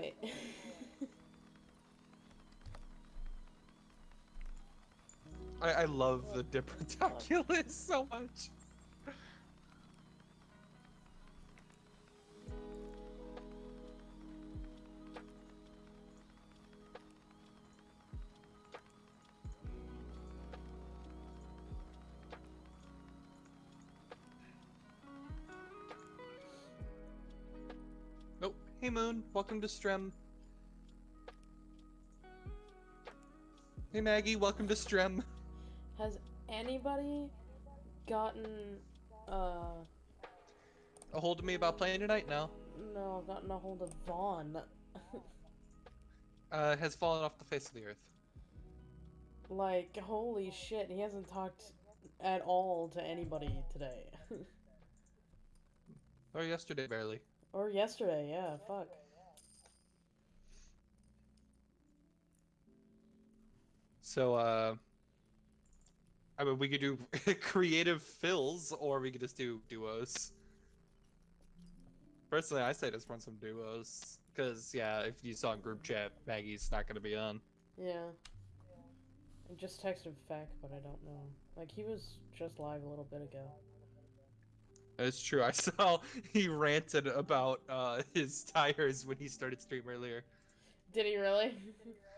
I, I love the Dipperdoculus so much. Welcome to Strem. Hey Maggie, welcome to Strem. Has anybody gotten uh A hold of me about playing tonight? No. no I've gotten a hold of Vaughn? Uh, has fallen off the face of the earth. like holy shit, he hasn't talked at all to anybody today. Or yesterday, barely. or yesterday, yeah, fuck. So, uh, I mean, we could do creative fills, or we could just do duos. Personally, I say just run some duos, because yeah, if you saw in group chat, Maggie's not gonna be on. Yeah. I just texted Feck, but I don't know. Like he was just live a little bit ago. It's true. I saw he ranted about uh, his tires when he started stream earlier. Did he really?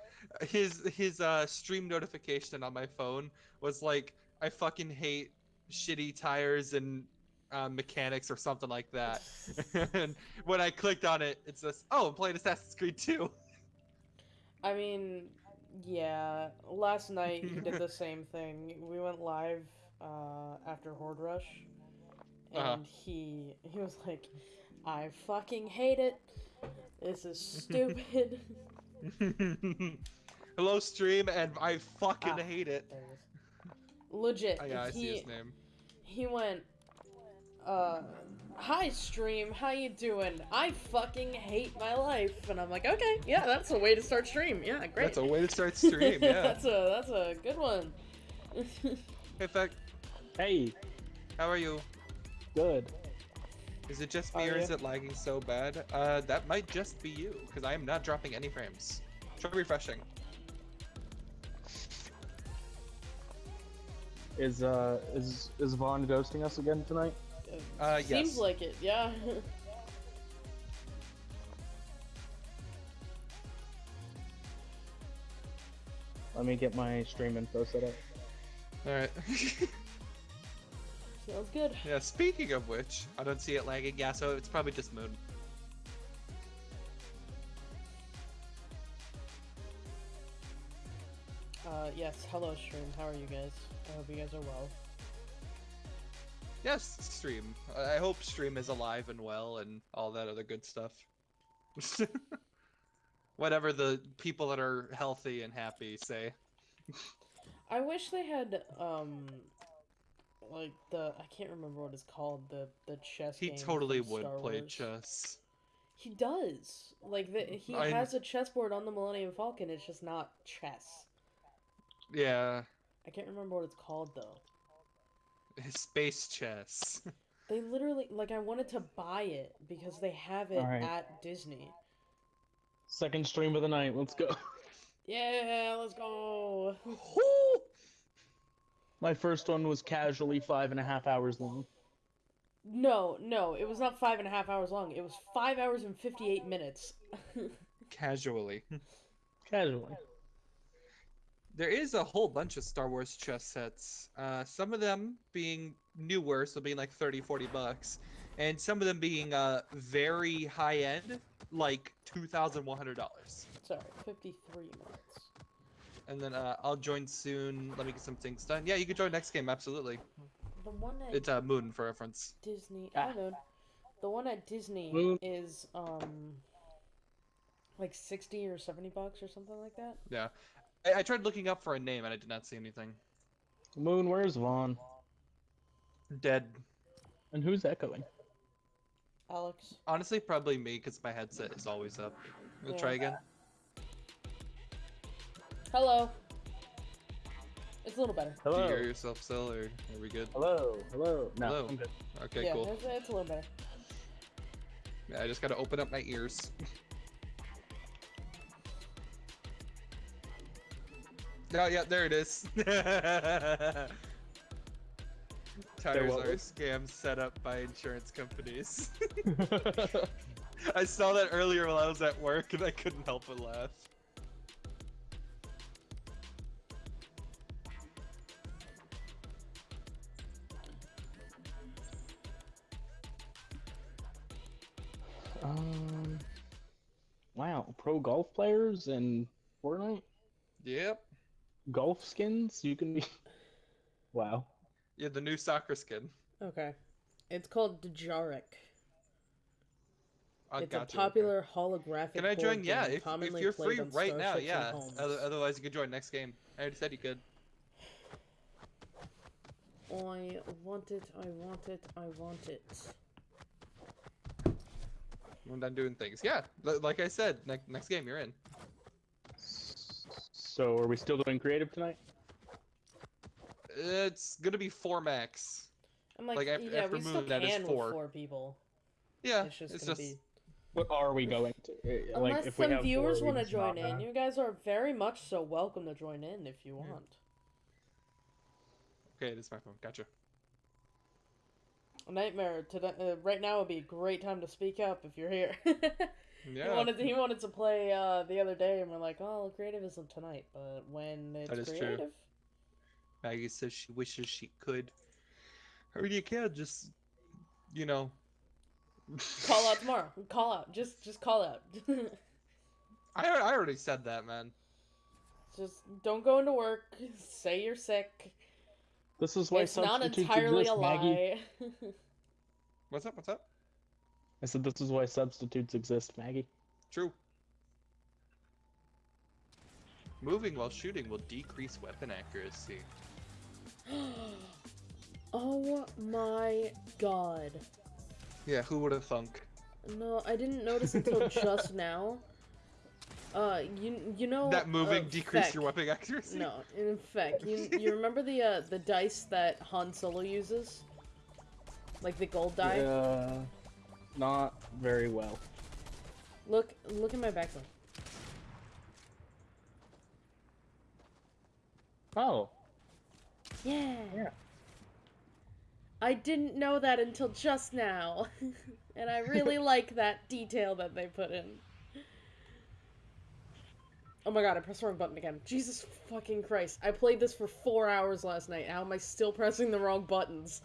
His his uh, stream notification on my phone was like, "I fucking hate shitty tires and uh, mechanics" or something like that. and when I clicked on it, it says, "Oh, I'm playing Assassin's Creed 2." I mean, yeah. Last night he did the same thing. We went live uh, after Horde Rush, and Uh-huh. he he was like, "I fucking hate it. This is stupid." Hello, stream, and I fucking Ah. hate it. there it is. Legit. Oh, yeah, I see his name. he went. Uh, hi stream, how you doing? I fucking hate my life, and I'm like, okay, yeah, that's a way to start stream. Yeah, great. That's a way to start stream. Yeah. that's a that's a good one. hey, Feck, Hey, how are you? good. Is it just me are or is it lagging so bad? Uh, that might just be you, because I am not dropping any frames. Try refreshing. Is uh is is Vaughn ghosting us again tonight? Uh, Seems yes. like it, yeah. Let me get my stream info set up. Alright. Sounds good. yeah, speaking of which, I don't see it lagging. Yeah, so it's probably just Moon. Uh, yes, hello stream, how are you guys? I hope you guys are well. Yes, stream. I hope stream is alive and well and all that other good stuff. Whatever the people that are healthy and happy say. I wish they had, um, like the, I can't remember what it's called, the, the chess He totally would Star play Wars. chess. He does. Like, the, he I- has a chessboard on the Millennium Falcon, it's just not chess. Yeah, I can't remember what it's called, though. space chess. They literally, like, I wanted to buy it because they have it Alright. at Disney. Second stream of the night. Let's go. Yeah, let's go. My first one was casually five and a half hours long. No, no, it was not five and a half hours long. It was five hours and 58 minutes. Casually. Casually. There is a whole bunch of Star Wars chess sets. Uh, some of them being newer, so being like 30, 40 bucks, and some of them being uh, very high end, like $2,100. Sorry, 53 minutes. And then uh, I'll join soon. Let me get some things done. Yeah, you can join next game, absolutely. The one at It's uh, Moon for reference. Disney. Ah. I know. The one at Disney Moon. is um like 60 or 70 bucks or something like that. Yeah. I, I tried looking up for a name and I did not see anything. Moon, where's Vaughn? Dead. And who's echoing? Alex. Honestly, probably me because my headset is always up. We'll try Yeah. again. Hello. It's a little better. Do you Hello. hear yourself still, or are we good? Hello. Hello. No, Hello. I'm good. Okay, yeah, cool. it's, it's a little better. Yeah, I just gotta open up my ears. Oh yeah, there it is. Tires are scams set up by insurance companies. I saw that earlier while I was at work and I couldn't help but laugh. um. Wow, pro golf players and Fortnite, Yep. Golf skins. You can be. Wow. Yeah, the new soccer skin. Okay. It's called Dejarik. I it's got a you, okay. popular holographic. Can I board join? Yeah, if, if you're free right now, yeah. Otherwise, you could join next game. I already said you could. I want it, I want it, I want it. I'm done doing things. Yeah, like I said, next next game you're in. So, are we still doing creative tonight? It's gonna be four max. I'm like, Like, af- yeah, after we still moving that is can four. with four people. Yeah, It's just it's gonna just be. What are we going to? Unless like, if we some have viewers want to join in, you guys are very much so welcome to join in if you want. okay. It is my phone. Gotcha. Nightmare today. Uh, right now would be a great time to speak up if you're here. Yeah. He wanted to, he wanted to play uh, the other day, and we're like, "Oh, creative isn't tonight." But when it's That is true. Maggie says she wishes she could. Or you can just, you know. call out tomorrow. Call out. Just just call out. I I already said that, man. just don't go into work. Say you're sick. This is why it's not substitutes entirely exist, a Maggie. lie. What's up? What's up? I said this is why substitutes exist, Maggie. True. Moving while shooting will decrease weapon accuracy. oh my god. Yeah, who would have thunk? No, I didn't notice until just now. Uh, you you know that moving uh, decrease Feck. your weapon accuracy? No, in fact, you you remember the uh the dice that Han Solo uses, like the gold die. Uh, not very well. Look look at my background. Oh, Yeah. Yeah. I didn't know that until just now, and I really like that detail that they put in. Oh my god, I pressed the wrong button again. Jesus fucking Christ. I played this for four hours last night. How am I still pressing the wrong buttons?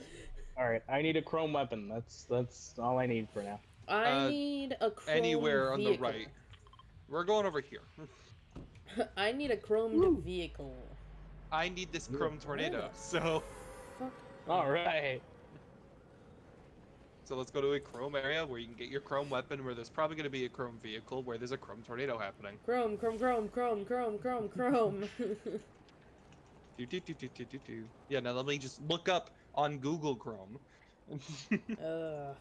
All right. I need a chrome weapon. That's that's all I need for now. I Uh, need a chrome Anywhere on the vehicle. right. We're going over here. I need a chromed vehicle. I need this chrome tornado. So Fuck. All right. so let's go to a chrome area where you can get your chrome weapon where there's probably gonna be a chrome vehicle where there's a chrome tornado happening. Chrome, chrome, chrome, chrome, chrome, chrome, chrome. Do, do, do, do, do, do, do. Yeah, now let me just look up on Google Chrome. uh,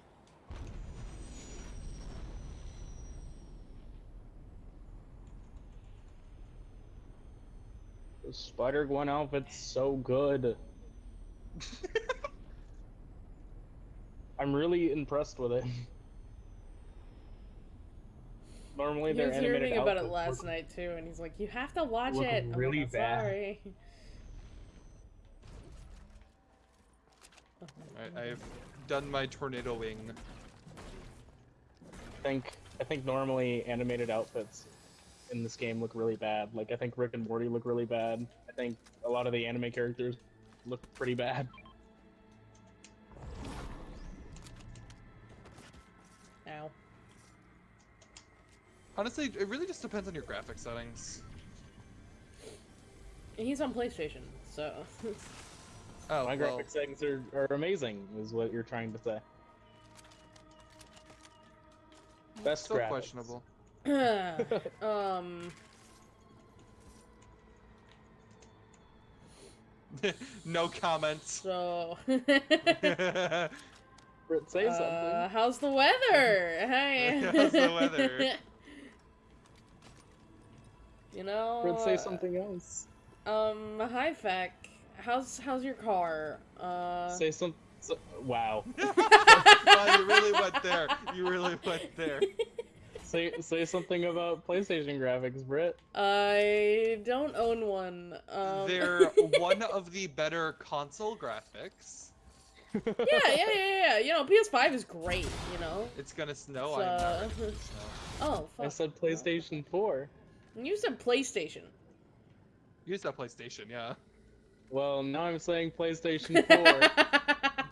The Spider Gwen outfit's so good. I'm really impressed with it. Normally he they're was animated hearing about it last night too, and he's like, "You have to watch look it." I'm like, really bad." Sorry. I, I've done my tornadoing. I think I think normally animated outfits in this game look really bad. Like I think Rick and Morty look really bad. I think a lot of the anime characters look pretty bad. Ow. Honestly, it really just depends on your graphic settings. He's on PlayStation, so Oh, My well, graphic settings are, are amazing, is what you're trying to say. Best still graphics. questionable. um, no comments. so Britt, say something. uh, how's the weather? Hey, How's the weather? You know, Britt, say uh, something else. Um, hi, Feck. How's how's your car? Uh, Say some. So, wow. wow, you really went there. You really went there. say say something about PlayStation graphics, Britt. I don't own one. Um, They're one of the better console graphics. yeah, yeah, yeah, yeah. You know, PS5 is great. You know. It's gonna snow. It's, I'm not uh, ready. Oh, fuck. I said PlayStation 4. You said PlayStation. Use that PlayStation, yeah. Well, now I'm saying PlayStation 4.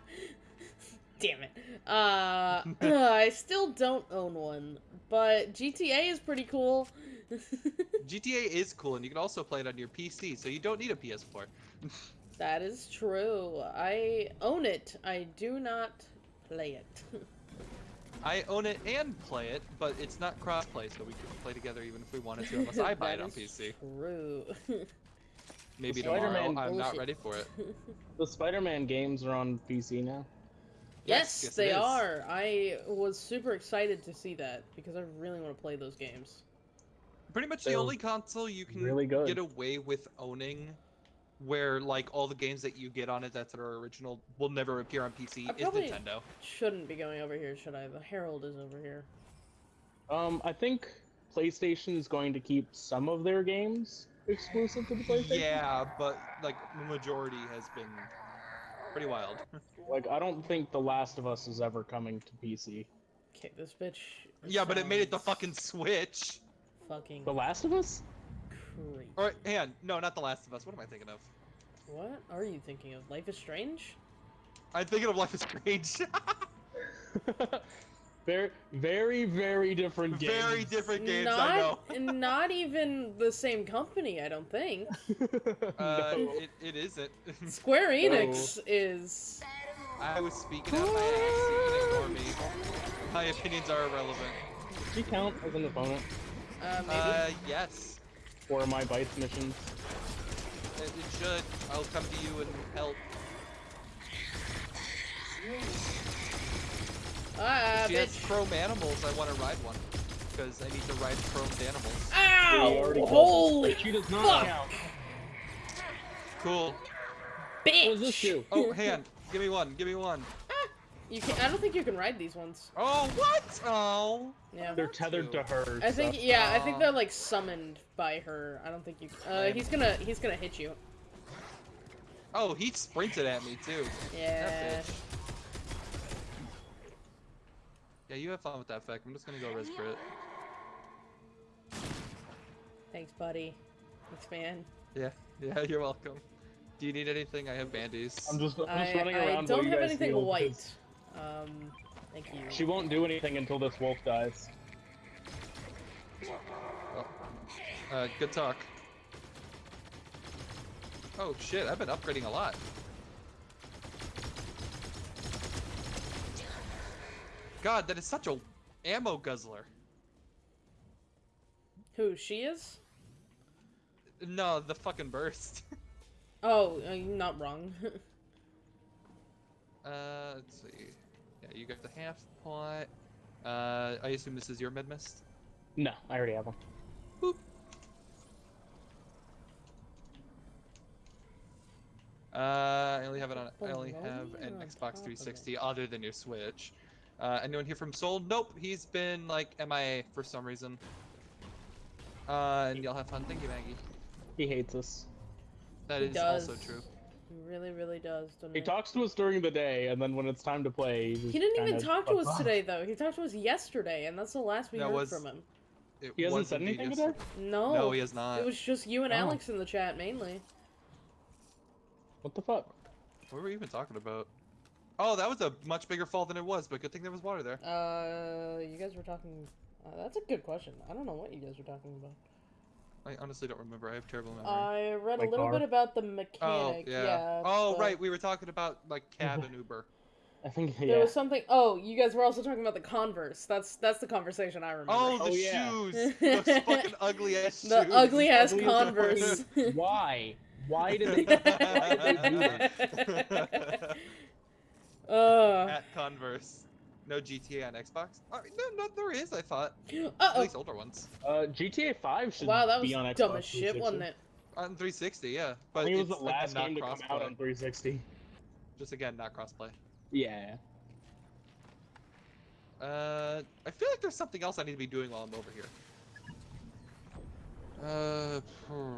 Damn it. Uh, I still don't own one, but GTA is pretty cool. GTA is cool, and you can also play it on your PC, so you don't need a PS4. that is true. I own it. I do not play it. I own it and play it, but it's not crossplay, so we couldn't play together even if we wanted to, unless I buy it on is PC. True. Maybe Spider-Man tomorrow. I'm not ready for it. the Spider-Man games are on PC now. yes, yes, they are. I was super excited to see that because I really want to play those games. Pretty much the They're only console you can really good. get away with owning, where like all the games that you get on it that are original will never appear on PC, I is Nintendo. Shouldn't be going over here, should I? The Herald is over here. Um, I think PlayStation is going to keep some of their games exclusive to the PlayStation. Yeah, but like the majority has been pretty wild. Like, I don't think The Last of Us is ever coming to PC. Okay, this bitch. yeah, but it made it the fucking Switch. fucking The Last of Us? creep. Or hang no, not The Last of Us. What am I thinking of? What are you thinking of? Life is Strange? I'm thinking of Life is Strange. very, very, very different games. Very different games, I know. not, not even the same company, I don't think. Uh, no. it, it isn't. Square Enix is. I was speaking out my ass. so You ignore me. My opinions are irrelevant. Does you count as an opponent Uh, maybe. Uh, yes. for my bites missions? It, it should. I'll come to you and help. Ah, she has chrome animals. I want to ride one. Because I need to ride chromed animals. He Ow! Holy She does not fuck. count. Cool. bitch! What this do? Oh, hand. Give me one. Give me one. You can I don't think you can ride these ones. Oh, what? Oh. Yeah. They're tethered to her. I think so- yeah, I think they're like summoned by her. I don't think you. Uh, he's gonna he's gonna hit you. Oh, he sprinted at me too. Yeah. That bitch. Yeah, you have fun with that effect. I'm just gonna go res crit. Thanks, buddy. Thanks, man. Yeah, yeah, you're welcome. Do you need anything? I have bandies. I'm just, I'm just I, running I around. don't you have guys anything heal, white. because Um, thank you. She won't do anything until this wolf dies. Uh, good talk. Oh shit, I've been upgrading a lot. God, that is such a ammo guzzler. Who she is? No, the fucking burst. Oh, uh, you're not wrong. uh, let's see. Yeah, you got the half pot. Uh, I assume this is your mid mist. No, I already have one. Boop. Uh, I only have it on. I only have an Xbox top of it. 360 other than your Switch. Uh, anyone here from Seoul? Nope, he's been like MIA for some reason. Uh, and y'all have fun. Thank you, Maggie. He hates us. That He is also true. he really, really does. He he? talks to us during the day, and then when it's time to play, he, just He didn't even talk to us off. today, though. He talked to us yesterday, and that's the last we That heard was- from him. It He hasn't was said anything yes- today. No. No, he has not. It was just you and Oh. Alex in the chat mainly. What the fuck? What were we even talking about? Oh, that was a much bigger fall than it was, but good thing there was water there. Uh, you guys were talking. Uh, that's a good question. I don't know what you guys were talking about. I honestly don't remember. I have terrible memory. I read My a little car? bit about the mechanic. oh, mechanic. yeah. oh, but right. We were talking about like cab and Uber. I think There was something. Oh, you guys were also talking about the Converse. That's that's the conversation I remember. Oh, the Oh, yeah. shoes! Those fucking ugly ass shoes. the ugly ass Ugly Converse. Why? Why did they? why did they do that? uh, At Converse. No GTA on Xbox? Uh, no, no, there is. I thought uh at oh. least older ones Uh, GTA 5 should Wow, that was be on Xbox dumb as shit, wasn't it? on 360. Yeah, I but think it was the last not game to come crossplay. out on 360. Just again, not crossplay. Yeah. Uh, I feel like there's something else I need to be doing while I'm over here. Uh, hmm.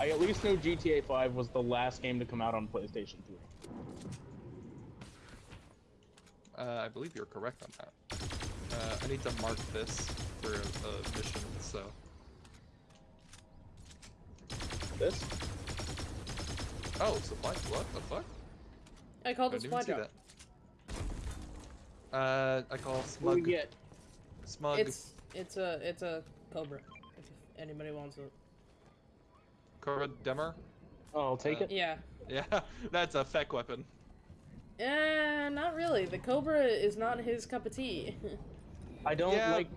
I at least know GTA 5 was the last game to come out on PlayStation 3. Uh, I believe you're correct on that. Uh, I need to mark this for a, a mission, so. This? Oh, supply? What the fuck? I called I it didn't even supply see drop. that. Uh, I call What do smug. we get? Smug. It's it's a it's a cobra. If anybody wants it. Cobra DMR. Oh, I'll take Uh, it. Yeah. Yeah, that's a feck weapon. Eh, not really. The cobra is not his cup of tea. I don't Yeah. like.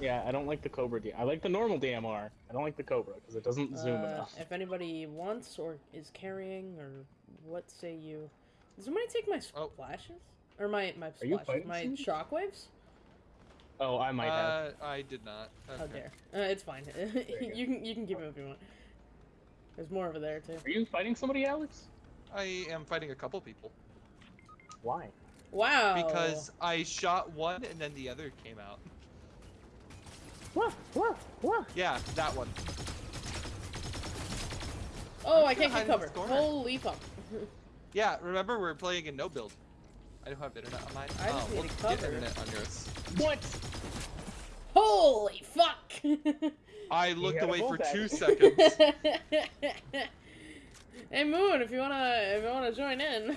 Yeah, I don't like the Cobra D. I like the normal DMR. I don't like the Cobra because it doesn't zoom Uh, enough. If anybody wants or is carrying or what say you? Did somebody take my Oh. Or my my splashes? My somebody? shockwaves? Oh, I might have. Uh, I did not. How Okay. dare? Uh, it's fine. you you can you can keep it if you want. There's more over there too. Are you fighting somebody, Alex? I am fighting a couple people Why? Wow. because I shot one and then the other came out. Whoa, whoa, whoa. Yeah, that one. oh, I'm I can't get in cover. Holy fuck! Yeah, remember we're playing in no build. I don't have internet on mine. I just oh, need we'll to get internet on yours. What? Holy fuck! I looked away for bullback. two seconds. hey Moon, if you wanna if you wanna join in.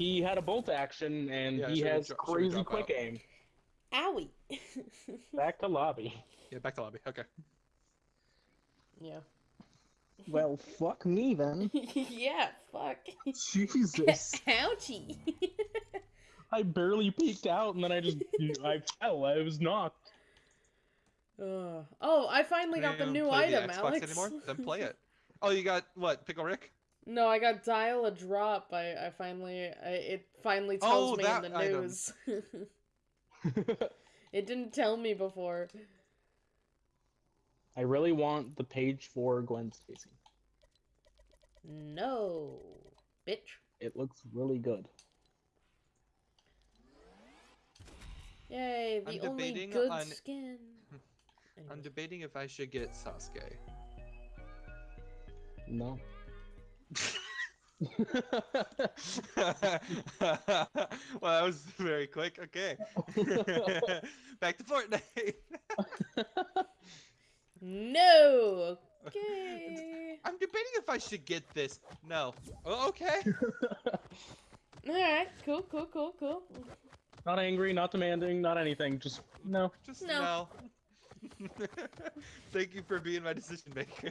He had a bolt action and Yeah, he has dro- crazy quick out? aim. Owie. Back to lobby. yeah, back to lobby. Okay. yeah. Well, fuck me then. yeah. Fuck. Jesus. Ouchie. I barely peeked out and then I just I fell. I was knocked. Uh, oh, I finally got the new play item, the Xbox Alex. anymore? Then play it. Oh, you got what? Pickle Rick? No, I got dial a drop. I, I finally, I, it finally oh, tells Oh, me in that the item. news. it didn't tell me before. I really want the page for Gwen Stacy. No, bitch. It looks really good. Yay, the I'm only good on- skin. I'm debating if I should get Sasuke. No. well, that was very quick. Okay. Back to Fortnite. No. Okay. I'm debating if I should get this. No. Oh, okay. All right. Cool. Cool. Cool. Cool. not angry, not demanding, not anything. Just no. Just No. no. Thank you for being my decision maker.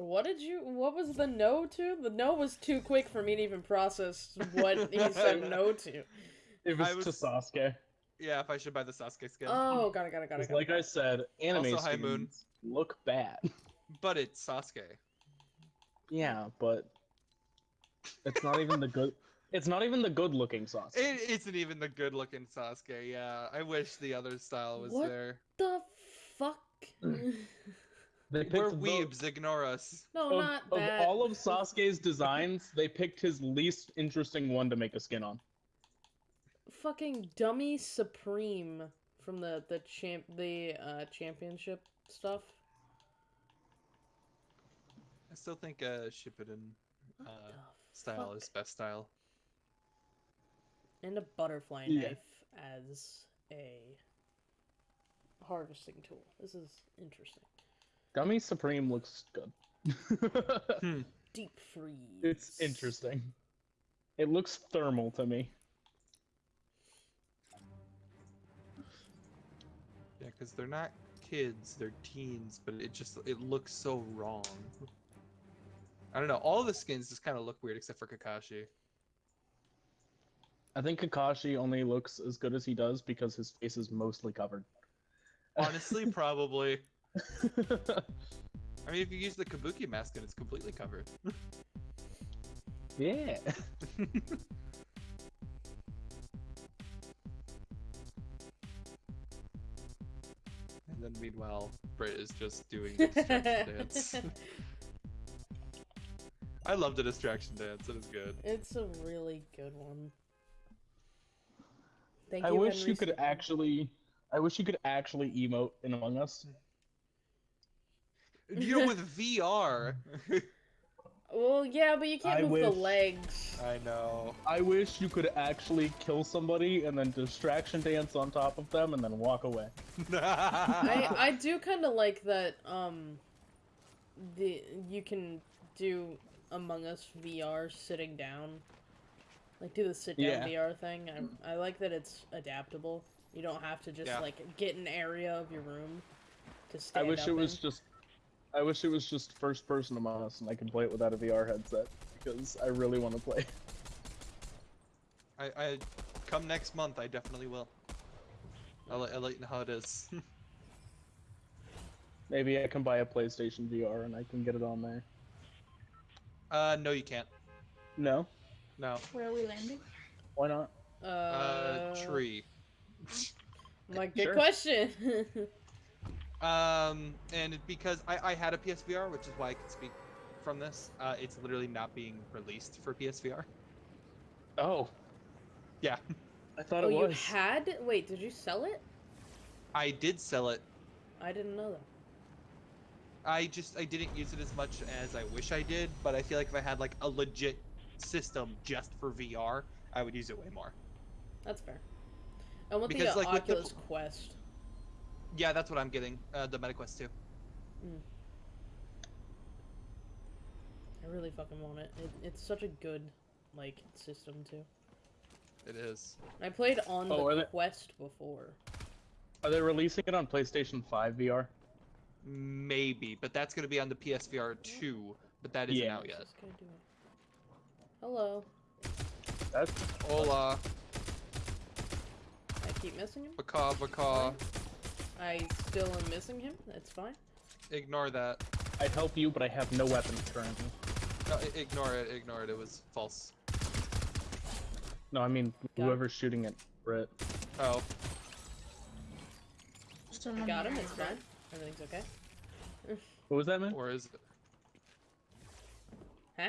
What did you? What was the no to? The no was too quick for me to even process what he said no to. It was, was- to Sasuke. yeah, if I should buy the Sasuke skin. Oh, got it. Got it. Got it. 'Cause Got like it. I said, anime Also, hi, Moon. look bad. But it's Sasuke. Yeah, but it's not even the good. It's not even the good-looking Sasuke. It isn't even the good looking Sasuke. Yeah, I wish the other style was What? there. What the fuck? They We're the- weebs, ignore us. no, of, not of all of Sasuke's designs, they picked his least interesting one to make a skin on. Fucking dummy supreme from the the champ the uh championship stuff. I still think uh, Shippuden What uh, style fuck? is best style. And a butterfly Yeah. knife as a harvesting tool. This is interesting. Dummy Supreme looks good. Hmm. Deep freeze. it's interesting. It looks thermal to me. Yeah, because they're not kids, they're teens, but it just it looks so wrong. I don't know. All the skins just kind of look weird except for Kakashi. I think Kakashi only looks as good as he does because his face is mostly covered. Honestly, probably. I mean, if you use the Kabuki mask, then it's completely covered. yeah. And then meanwhile, Brit is just doing the distraction dance. I love the distraction dance. It is good. It's a really good one. Thank I you, wish Henry you could Stephen. actually. I wish you could actually emote in Among Us. You know, with VR. Well, yeah, but you can't I move the legs. I know. I wish you could actually kill somebody and then distraction dance on top of them and then walk away. I I do kind of like that. Um, the you can do Among Us VR sitting down, like do the sit down Yeah. VR thing. I I like that it's adaptable. You don't have to just Yeah. like get an area of your room to stand I wish up it was just. I wish it was just first person Among Us and I could play it without a VR headset because I really want to play. I, I come next month. I definitely will. I'll, let- I'll let you know how it is. Maybe I can buy a PlayStation VR and I can get it on there. uh, no, you can't. No, No. Where are we landing? why not? Uh, Uh, tree. My good Sure. question. Um, and because I, I had a PSVR, which is why I can speak from this. Uh, it's literally not being released for PSVR. Oh, Yeah, I thought oh, it was. you had? Wait, did you sell it? I did sell it. I didn't know that. I just I didn't use it as much as I wish I did, but I feel like if I had like a legit system just for VR, I would use it way more. That's fair. I want Because, the like, with the Oculus Quest. Yeah, that's what I'm getting. Uh, the MetaQuest 2. I really fucking want it. it. It's such a good, like, system too. It is. I played on Oh, the are they- Quest before. Are they releasing it on PlayStation 5 VR? Maybe, but that's gonna be on the PSVR 2, but that isn't Yeah. out What's yet. this guy doing? Hello. That's Hola, I keep missing him. baka baka. I still am missing him. That's fine. Ignore that. I'd help you, but I have no weapons currently. No, ignore it. Ignore it. It was false. No, I mean Got him. whoever's shooting at Brett. Oh, Someone I got him. It's me. fine. Everything's okay. What was that, man? or is it? Huh?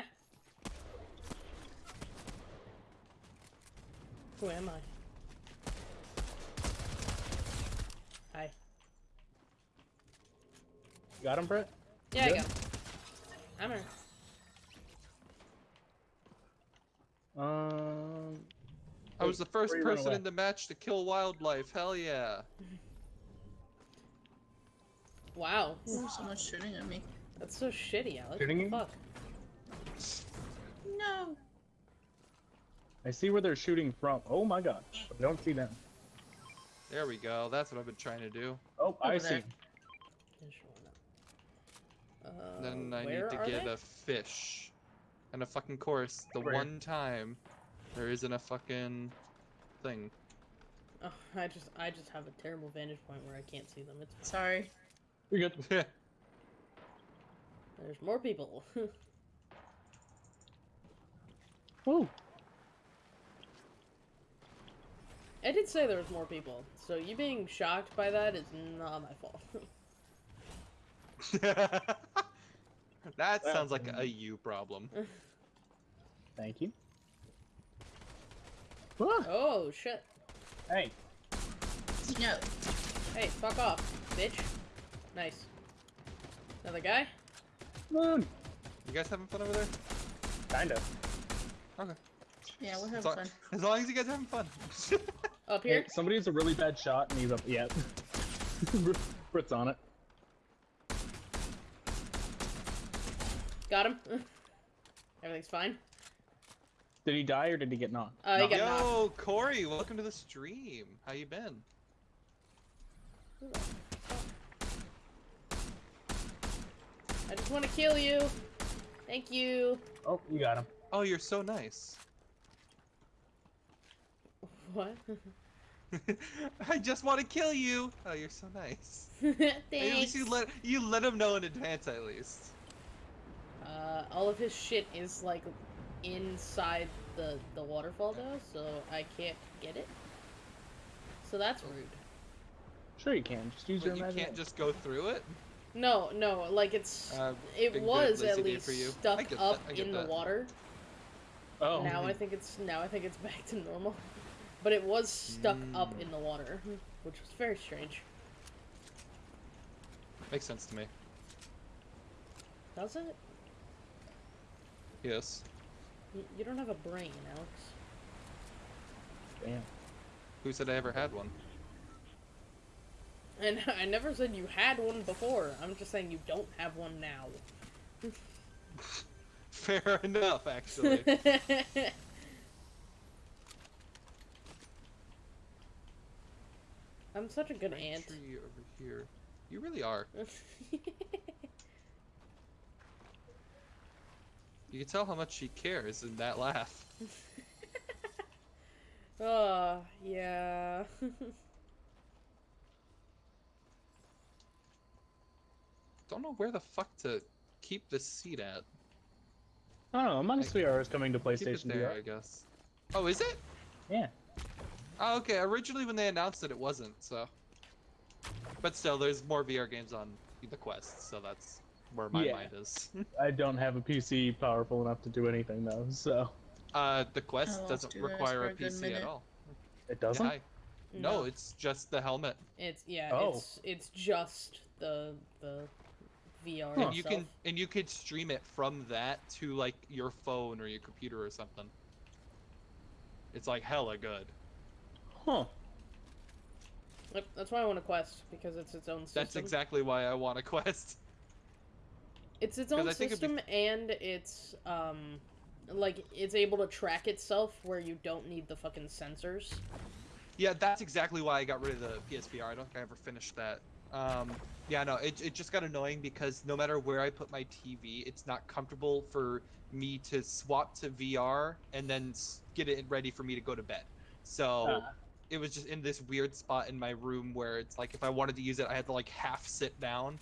Who am I? Hi. Got him, Brett? Yeah, I Good? got him. I'm here. Um, I was the first before you run person in the match to kill wildlife. Hell yeah. Wow. Ooh, someone's shooting at me. That's so shitty, Alex. Shooting what you? the fuck? No. I see where they're shooting from. Oh my god. I don't see them. There we go. That's what I've been trying to do. Oh, I Over see. there. Just showing up. Uh, then I need to get they? a fish. And a fucking course. The Where? one time there isn't a fucking thing. Oh, I just, I just have a terrible vantage point where I can't see them. It's Sorry. You're good. there's more people. Woo. I did say there was more people, so you being shocked by that is not my fault. that Well, sounds like a you problem. Thank you. Ah, oh shit! hey, No. Hey, fuck off, bitch. Nice. Another guy? moon. You guys having fun over there? Kinda. Okay. Yeah, we're As having long, fun. as long as you guys are having fun. Up Hey, here? somebody has a really bad shot and he's up. Yeah. Britt's on it. Got him. Everything's fine. Did he die or did he get knocked? Uh, he Knocked. got knocked. Yo, Corey, welcome to the stream. How you been? I just want to kill you. Thank you. Oh, you got him. Oh, you're so nice. What? I just want to kill you. Oh, you're so nice. At least you let you let him know in advance, at least. Uh, all of his shit is like inside the the waterfall though, so I can't get it. So that's rude. Sure you can. Just use But your you can't just go through it. No, no, like it's Uh, it was at least for you. Stuck up I get in the water. Oh. Now I think it's now I think it's back to normal. but it was stuck up Mm. in the water, which was very strange. Makes sense to me. Does it? Yes. You, you don't have a brain, Alex. Damn. Who said I ever had one? And I never said you had one before. I'm just saying you don't have one now. Fair enough, actually. I'm such a good Right aunt. Tree over here. You really are. You can tell how much she cares in that laugh. oh, yeah. Don't know where the fuck to keep this seat at. I don't know. Among Us VR is coming to Keep it PlayStation there, VR. I guess. Oh, is it? Yeah. Oh, okay. Originally, when they announced it, it wasn't. So, but still, there's more VR games on the Quest, so that's where my Yeah. mind is. I don't have a PC powerful enough to do anything though, so uh, the Quest lost doesn't you guys require a a good PC at all. it doesn't. Yeah, I- no, it's just the helmet. It's yeah, Oh. it's it's just the the VR Huh. And you can and you could stream it from that to like your phone or your computer or something. It's like hella good. Huh. Yep, that's why I want a Quest because it's its own system. That's exactly why I want a Quest. It's its own I be- system and it's um like it's able to track itself where you don't need the fucking sensors. Yeah, that's exactly why I got rid of the PSVR. I don't think I ever finished that. Um, yeah, no, it, it just got annoying because no matter where I put my TV, it's not comfortable for me to swap to VR and then get it ready for me to go to bed. So Ah. it was just in this weird spot in my room where it's like if I wanted to use it, I had to like half sit down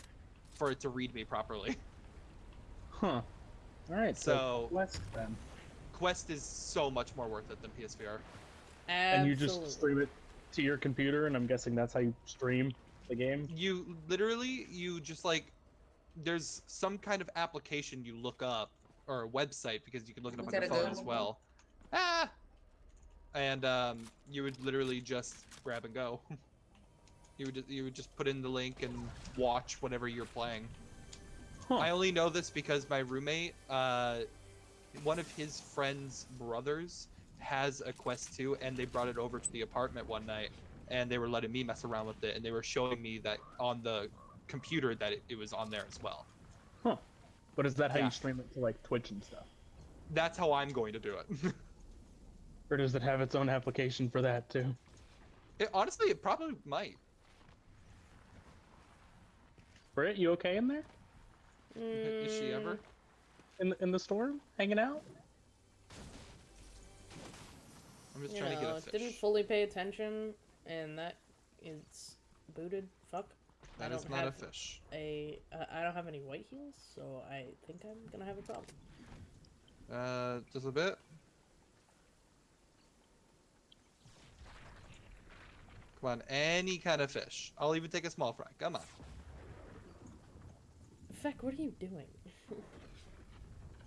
for it to read me properly. Huh. All right. So, So- Quest then, Quest is so much more worth it than PSVR. and you just stream it to your computer, and I'm guessing that's how you stream the game. you literally you just like there's some kind of application you look up or a website because you can look it up We on your phone as well ah and um, you would literally just grab and go you would you would just put in the link and watch whatever you're playing Huh. i only know this because my roommate uh, one of his friends brothers has a quest 2 and they brought it over to the apartment one night and they were letting me mess around with it and they were showing me that on the computer that it, it was on there as well Huh. But is that how Yeah. you stream it to like Twitch and stuff, that's how i'm going to do it, or does it have its own application for that too? it honestly it probably might Britt, you okay in there? Is she ever Mm, In the, in the storm, hanging out? i'm just You trying to get a fish didn't fully pay attention, and that is booted. Fuck. That is don't a fish a. Uh, I don't have any white heels, so I think I'm gonna have a problem. uh just a bit come on any kind of fish i'll even take a small fry come on Feck, what are you doing?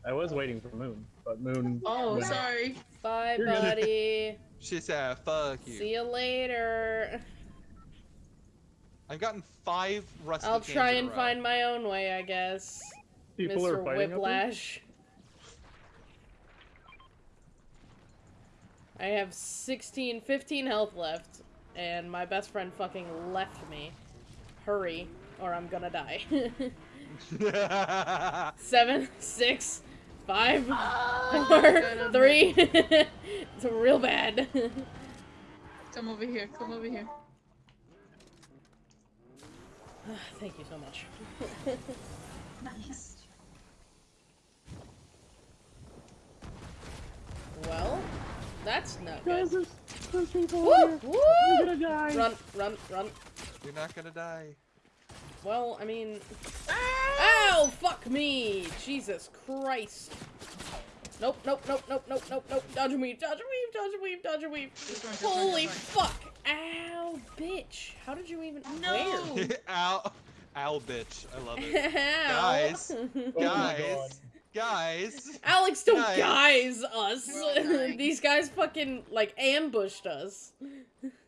I was waiting for Moon, but Moon. Oh, went- sorry. Bye, You're good. buddy. she said fuck you See you later. I've gotten five rusty I'll try and find my own way, I guess. People are Mr. fighting up? Whiplash. I have 16, 15 health left, and my best friend fucking left me. Hurry, or I'm gonna die. Seven, six, five, Ah, four, God, I'm- three. it's real bad. Come over here. Come over here. Thank you so much. Nice. well, that's not Guys, good. there's, there's people Woo! over here. I'm Woo! gonna die. Run, run, run. You're not gonna die. Well, I mean, Ah! ow, fuck me, Jesus Christ. Nope, nope, nope, nope, nope, nope, nope. Dodge a weave, dodge a weave, dodge a weave, dodge a weave. Just run, just run, Holy just run. fuck! Ow, bitch. How did you even? No. Where? Ow, ow, bitch. I love it. Ow. Guys. Oh Guys, God. Guys, Alex, don't Guys. guys us. We're all dying. These guys fucking like ambushed us.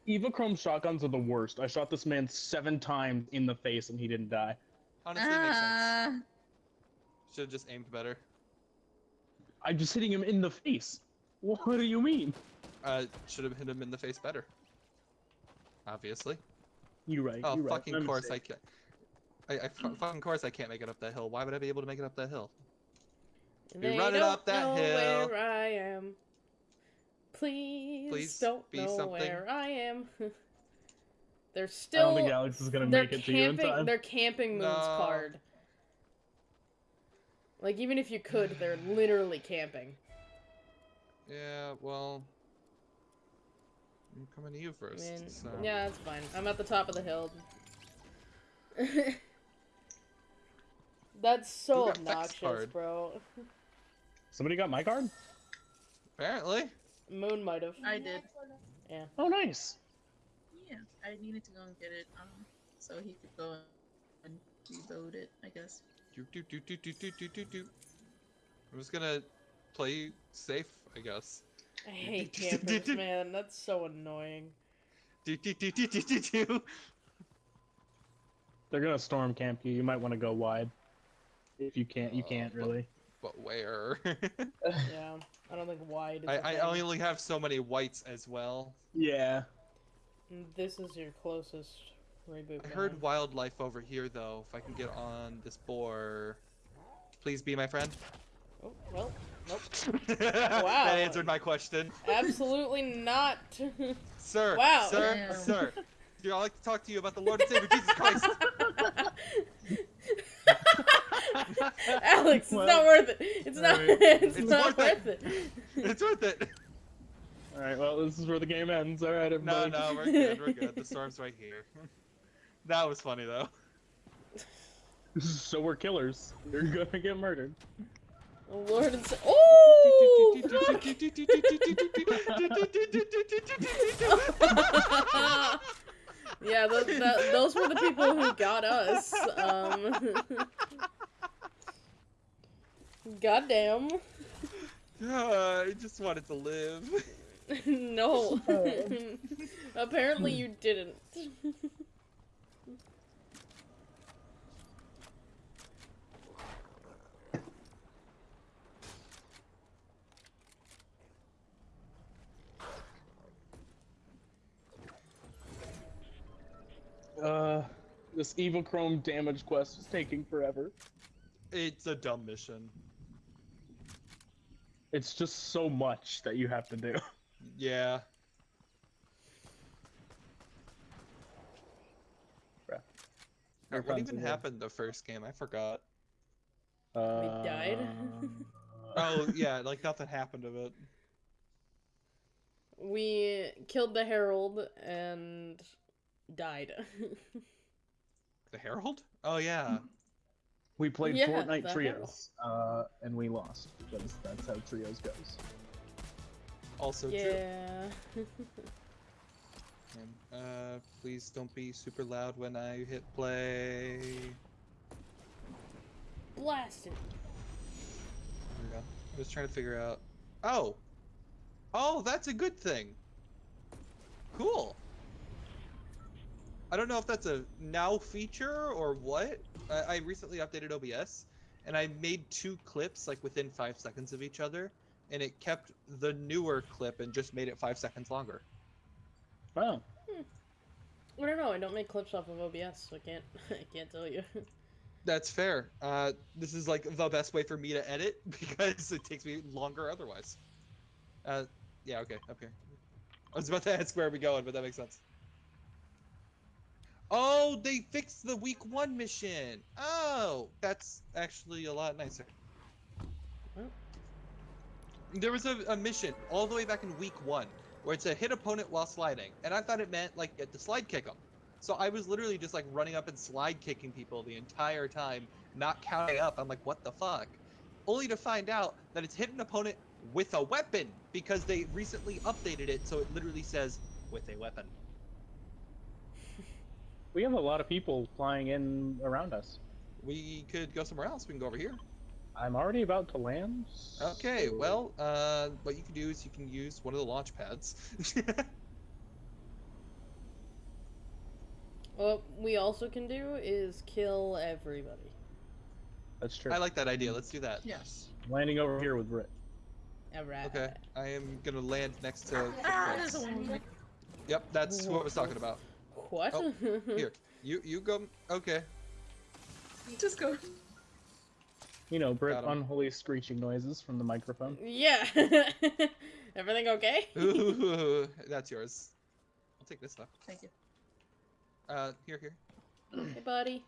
Evo Chrome shotguns are the worst. I shot this man seven times in the face and he didn't die. honestly, it makes sense. Ah, Should have just aimed better. I'm just hitting him in the face. What do you mean? Uh, should have hit him in the face better. Obviously. You right. Oh, you right. fucking My course I can't. I, I fucking course I can't make it up that hill. Why would I be able to make it up that hill? You're They running don't up that hill. Where I am. Please, Please don't be know something. where I am. they're still. I don't still. think Alex is gonna make it to you in camping. time. They're camping Moon's No. card. Like even if you could, they're literally camping. Yeah, well. I'm coming to you I first. mean, so. yeah, it's fine. I'm at the top of the hill. That's so Who got Vex obnoxious, bro. Somebody got my card? Apparently. Moon might have. I did. Yeah. Oh, nice. Yeah, I needed to go and get it, um, so he could go and reload it, I guess. Do, do, do, do, do, do, do, do. I'm just gonna play safe, I guess. I hate campers, man. That's so annoying. Do, do, do, do, do, do, do. They're gonna storm camp you. You might want to go wide. If you can't, you can't really. But where? Yeah, I don't think wide is. I, a I thing. only have so many whites as well. Yeah. Mm, this is your closest reboot. I heard wildlife over here though. If I can get on this boar, please be my friend. Oh, well, nope. Wow. That answered my question, Absolutely not. sir. Wow. Sir, Damn. sir. Dude, I'd like to talk to you about the Lord and Savior Jesus Christ. Alex, it's not worth it. It's not. alright. It's, It's not worth worth it. it. it's worth it. All right. Well, this is where the game ends. All right, No, everybody. no, we're good. We're good. The storm's right here. That was funny though. so we're killers. You're gonna get murdered. Lord and Sa- Oh! yeah, those, that, those were the people who got us. Um. Goddamn. Uh, I just wanted to live. no. Apparently you didn't. Uh, this Evo Chrome damage quest is taking forever. It's a dumb mission. It's just so much that you have to do. Yeah. Bruh. Uh, What even happened the first game? I forgot. Uh, died? Oh yeah, like nothing happened of it. We killed the Herald and died. The Herald? Oh yeah. We played Yeah, Fortnite trios, uh, and we lost because that's how trios goes. Also true. yeah. And, uh, please don't be super loud when I hit play. Blasted. There we go. I was trying to figure out. Oh. Oh, that's a good thing. Cool. I don't know if that's a now feature or what. I, I recently updated OBS, and I made two clips like within five seconds of each other, and it kept the newer clip and just made it five seconds longer. Wow. I don't know. I don't make clips off of OBS, so I can't. I can't tell you. That's fair. Uh, this is like the best way for me to edit because it takes me longer otherwise. Uh, yeah, okay, up here. I was about to ask where are we going, but that makes sense. Oh, they fixed the week one mission. Oh, that's actually a lot nicer. There was a, a mission all the way back in week one where it's a hit opponent while sliding, and I thought it meant like get to slide kick them. So I was literally just like running up and slide kicking people the entire time, not counting up. I'm like, what the fuck? Only to find out that it's hit an opponent with a weapon because they recently updated it so it literally says with a weapon. We have a lot of people flying in around us. We could go somewhere else. We can go over here. I'm already about to land. Okay, so- well, uh, what you can do is you can use one of the launch pads. What we also can do is kill everybody. That's true. I like that idea. Let's do that. Yes. landing over here with Brit. Alright. Okay, I am gonna land next to. Ah, Chris. there's a one. Yep, that's what I was talking about. What? Oh, Here, you you go. Okay. Just go. You know, Brit unholy screeching noises from the microphone. yeah. Everything okay? Ooh, that's yours. I'll take this stuff. Thank you. Uh, here, here. hey, buddy.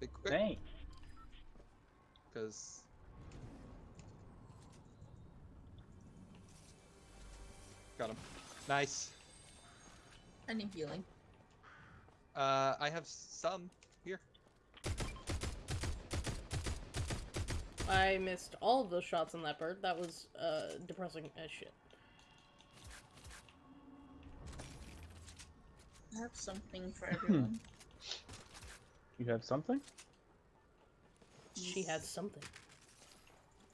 Big quick, Dang. because. Got him. Nice. I need healing. Uh, I have some here. I missed all of those shots on that bird. That was uh depressing as shit. I have something for everyone. You have something? She had something.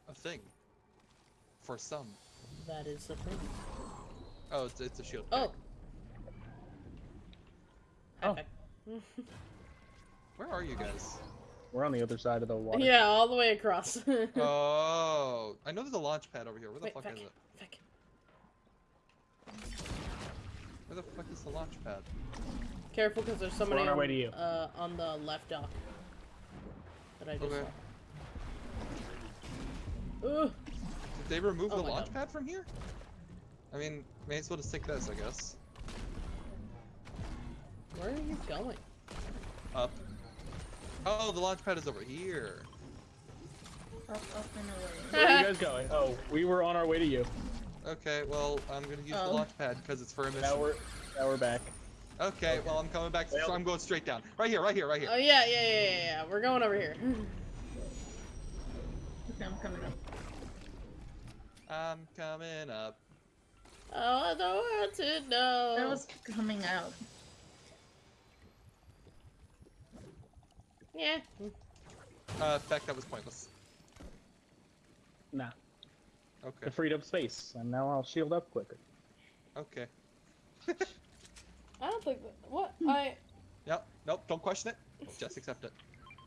A thing. For some. That is the thing. Oh, it's, it's a shield. Oh. High Oh. five. Where are you guys? We're on the other side of the water. yeah, all the way across. oh, I know there's a launch pad over here. Where the Wait, fuck fuck. is it? Fuck. Where the fuck is the launch pad? Careful, because there's somebody on our on, way to you. Uh, on the left dock. That I just Okay. saw. Ugh. Did they remove Oh the launch God. pad from here? I mean, may as well just take this, I guess. Where are you going? Up. Oh, the launch pad is over here. Up, up, and away. Where are you guys going? Oh, we were on our way to you. Okay, well, I'm gonna use Oh. the launch pad because it's for a Now we're now we're back. Okay, well, I'm coming back. Well- So I'm going straight down. Right here, right here, right here. Oh yeah, yeah, yeah, yeah, yeah. We're going over here. Okay, I'm coming up. I'm coming up. oh, I don't want to know. That was coming out. Yeah. Uh, in fact, that was pointless. Nah. Okay, It freed up space, and now I'll shield up quicker. okay. I don't think that. What? I. Yep, nope, don't question it. Just accept it.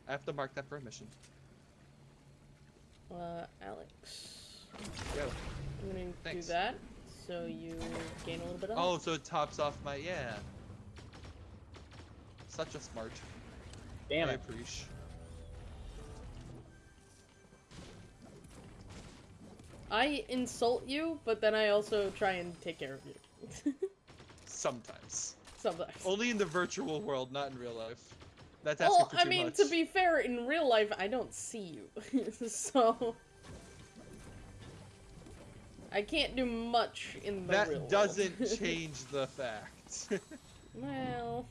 I have to mark that for a mission. Uh, Alex. Yo. I'm gonna Thanks. do that so you gain a little bit of. Oh, so it tops off my yeah. Such a smart. Damn I it. appreciate. I insult you, but then I also try and take care of you. Sometimes. Sometimes. Only in the virtual world, not in real life. That's asking Well, for I mean, much. to be fair, in real life, I don't see you, so I can't do much in the real That doesn't change the fact. well,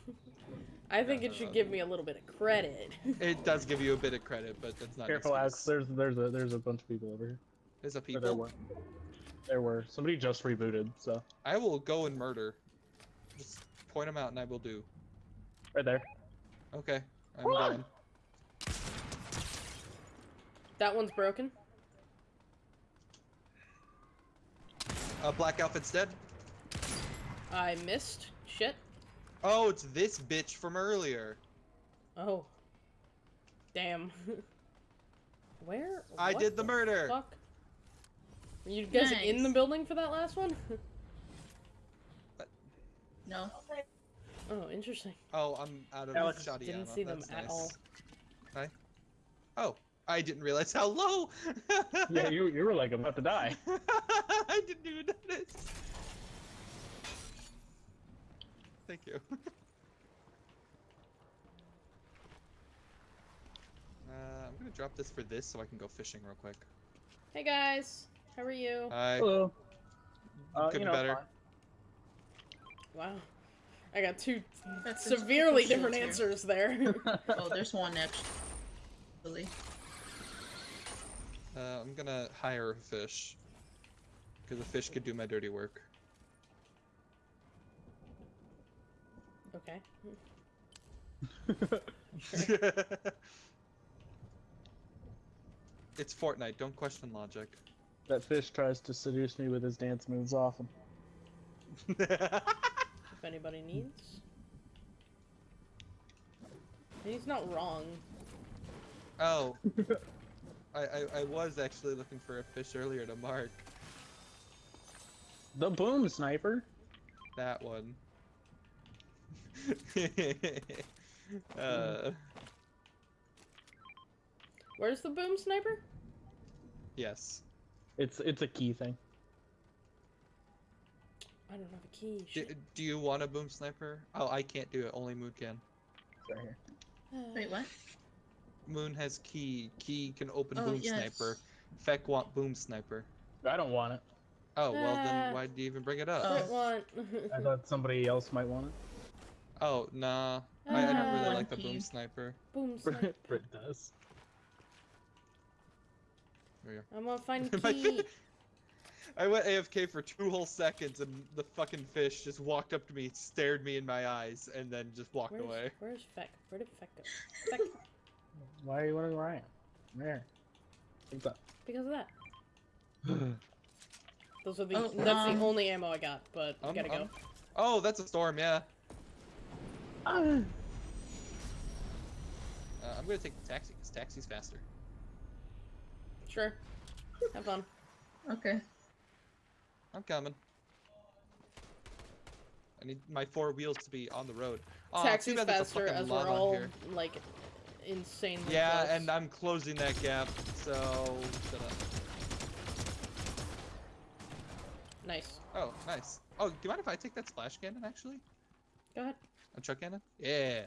I think No, it no, should no. give me a little bit of credit. it does give you a bit of credit, but that's not. an Careful, Alex. excuse. There's there's a there's a bunch of people over here. There's a Or people. there were. There were. Somebody just rebooted, so I will go and murder. Just point them out, and I will do. right there. Okay, I'm What? going. that one's broken. Uh, black outfit's dead. I missed. Shit. Oh, it's this bitch from earlier. Oh. Damn. Where? I What did the murder. Fuck. Were you guys in the building for that last one? No. oh, interesting. Oh, I'm out of Alex, shoddy didn't ammo. see them That's at nice. all. Hi. Oh, I didn't realize how low. Yeah, you you were like about to die. I didn't even notice. Thank you. Uh, I'm gonna drop this for this so I can go fishing real quick. Hey guys, how are you? I Hello. Uh, could you be know, better. fine. Wow. I got two That's severely different here. answers there. Oh, there's one actually. Uh, I'm gonna hire a fish. Because a fish could do my dirty work. Okay. It's Fortnite. Don't question logic. That fish tries to seduce me with his dance moves often. If anybody needs. He's not wrong. oh. I, I I was actually looking for a fish earlier to mark. The boom sniper. That one. uh, Where's the boom sniper? yes. It's it's a key thing. I don't have a key. Do, Shit. do you want a boom sniper? Oh, I can't do it. Only Moon can. It's right here. Wait, what? Moon has key. Key can open Oh, boom yes. sniper. Feck want boom sniper. I don't want it. Oh well, then why do you even bring it up? What want? I thought somebody else might want it. Oh nah, I, I don't Ah. really like the boom sniper. boom sniper. Brit, Brit does. There you I'm gonna find My- key. I went AFK for two whole seconds, and the fucking fish just walked up to me, stared me in my eyes, and then just walked Where's, away. where's Feck? Where did Feck go? Feck, Why are you wondering where I am? There. What's up? because of that. Those are the. Oh, that's um, the only ammo I got, but I Um, gotta go. um, Oh, that's a storm, yeah. Uh, I'm gonna take the taxi, because taxi's faster. Sure. Have fun. Okay. I'm coming. I need my four wheels to be on the road. Aw, too Taxi's bad faster as we're all here. like insanely Yeah, close. and I'm closing that gap, so shut up. Nice. Oh, nice. Oh, do you mind if I take that splash cannon actually? Go ahead. A truck cannon? Yeah.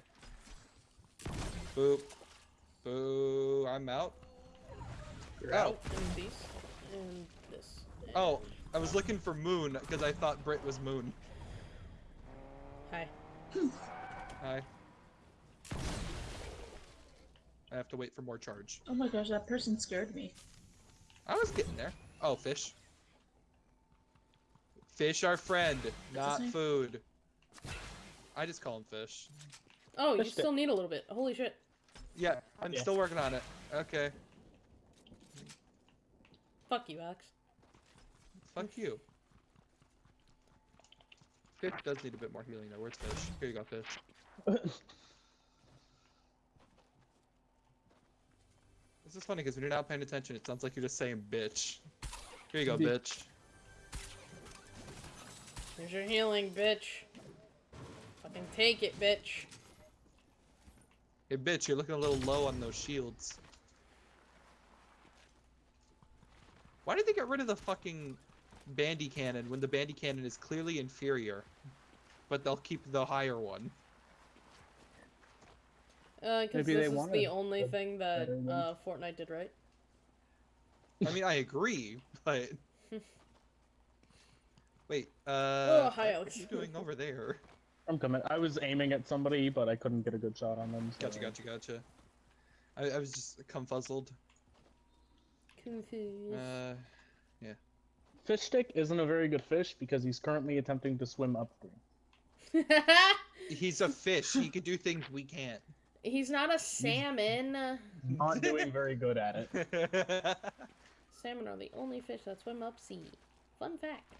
Boop. Boo. I'm out. You're Oh. out. And these. And this. and- Oh, I was looking for Moon because I thought Brit was Moon. Hi. Hi. I have to wait for more charge. Oh my gosh, that person scared me. I was getting there. Oh, fish. Fish are friend, not name? food. I just call him fish. Oh, you Fish still need a little bit. Holy shit. Yeah, I'm Yeah. still working on it. Okay. Fuck you, Alex. Fuck you. Fish does need a bit more healing though. Where's fish? Here you go, fish. This is funny because when you're not paying attention, it sounds like you're just saying bitch. Here you go, bitch. Here's your healing, bitch. Fucking take it, bitch. Hey, bitch, you're looking a little low on those shields. Why did they get rid of the fucking bandy cannon when the bandy cannon is clearly inferior? But they'll keep the higher one. Uh, because Maybe this they is the only a thing that uh, Fortnite did right. I mean, I agree, but wait. Uh, Oh, hi, what Alex. are you doing over there? I'm coming. I was aiming at somebody, but I couldn't get a good shot on them. So. Gotcha, gotcha, gotcha. I, I was just confuzzled. Confused. Uh, Fish stick isn't a very good fish because he's currently attempting to swim upstream. he's a fish. He can do things we can't. He's not a salmon. Not doing very good at it. Salmon are the only fish that swim up sea. Fun fact.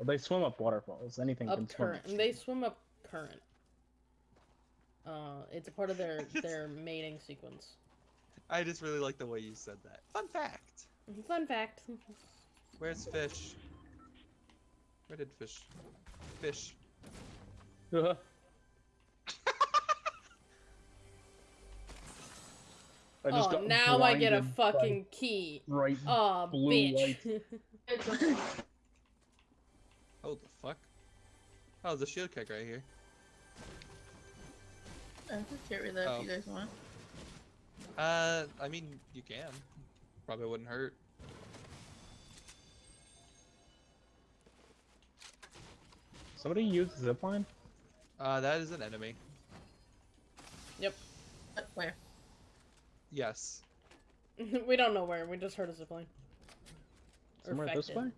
Well, they swim up waterfalls. Anything can Up swim. current. They swim up current. Uh, it's a part of their their mating sequence. I just really like the way you said that. Fun fact. Fun fact. Where's fish? Where did fish? Fish. Uh, I just oh, got now I get a fucking key. Right. Oh, blue bitch. Oh, there's a shield keg right here. I can get rid of that Oh. if you guys want. Uh, I mean, you can. Probably wouldn't hurt. Somebody use zipline. Uh, that is an enemy. Yep. Where? Yes. we don't know where. We just heard a zipline. Or Somewhere this affected.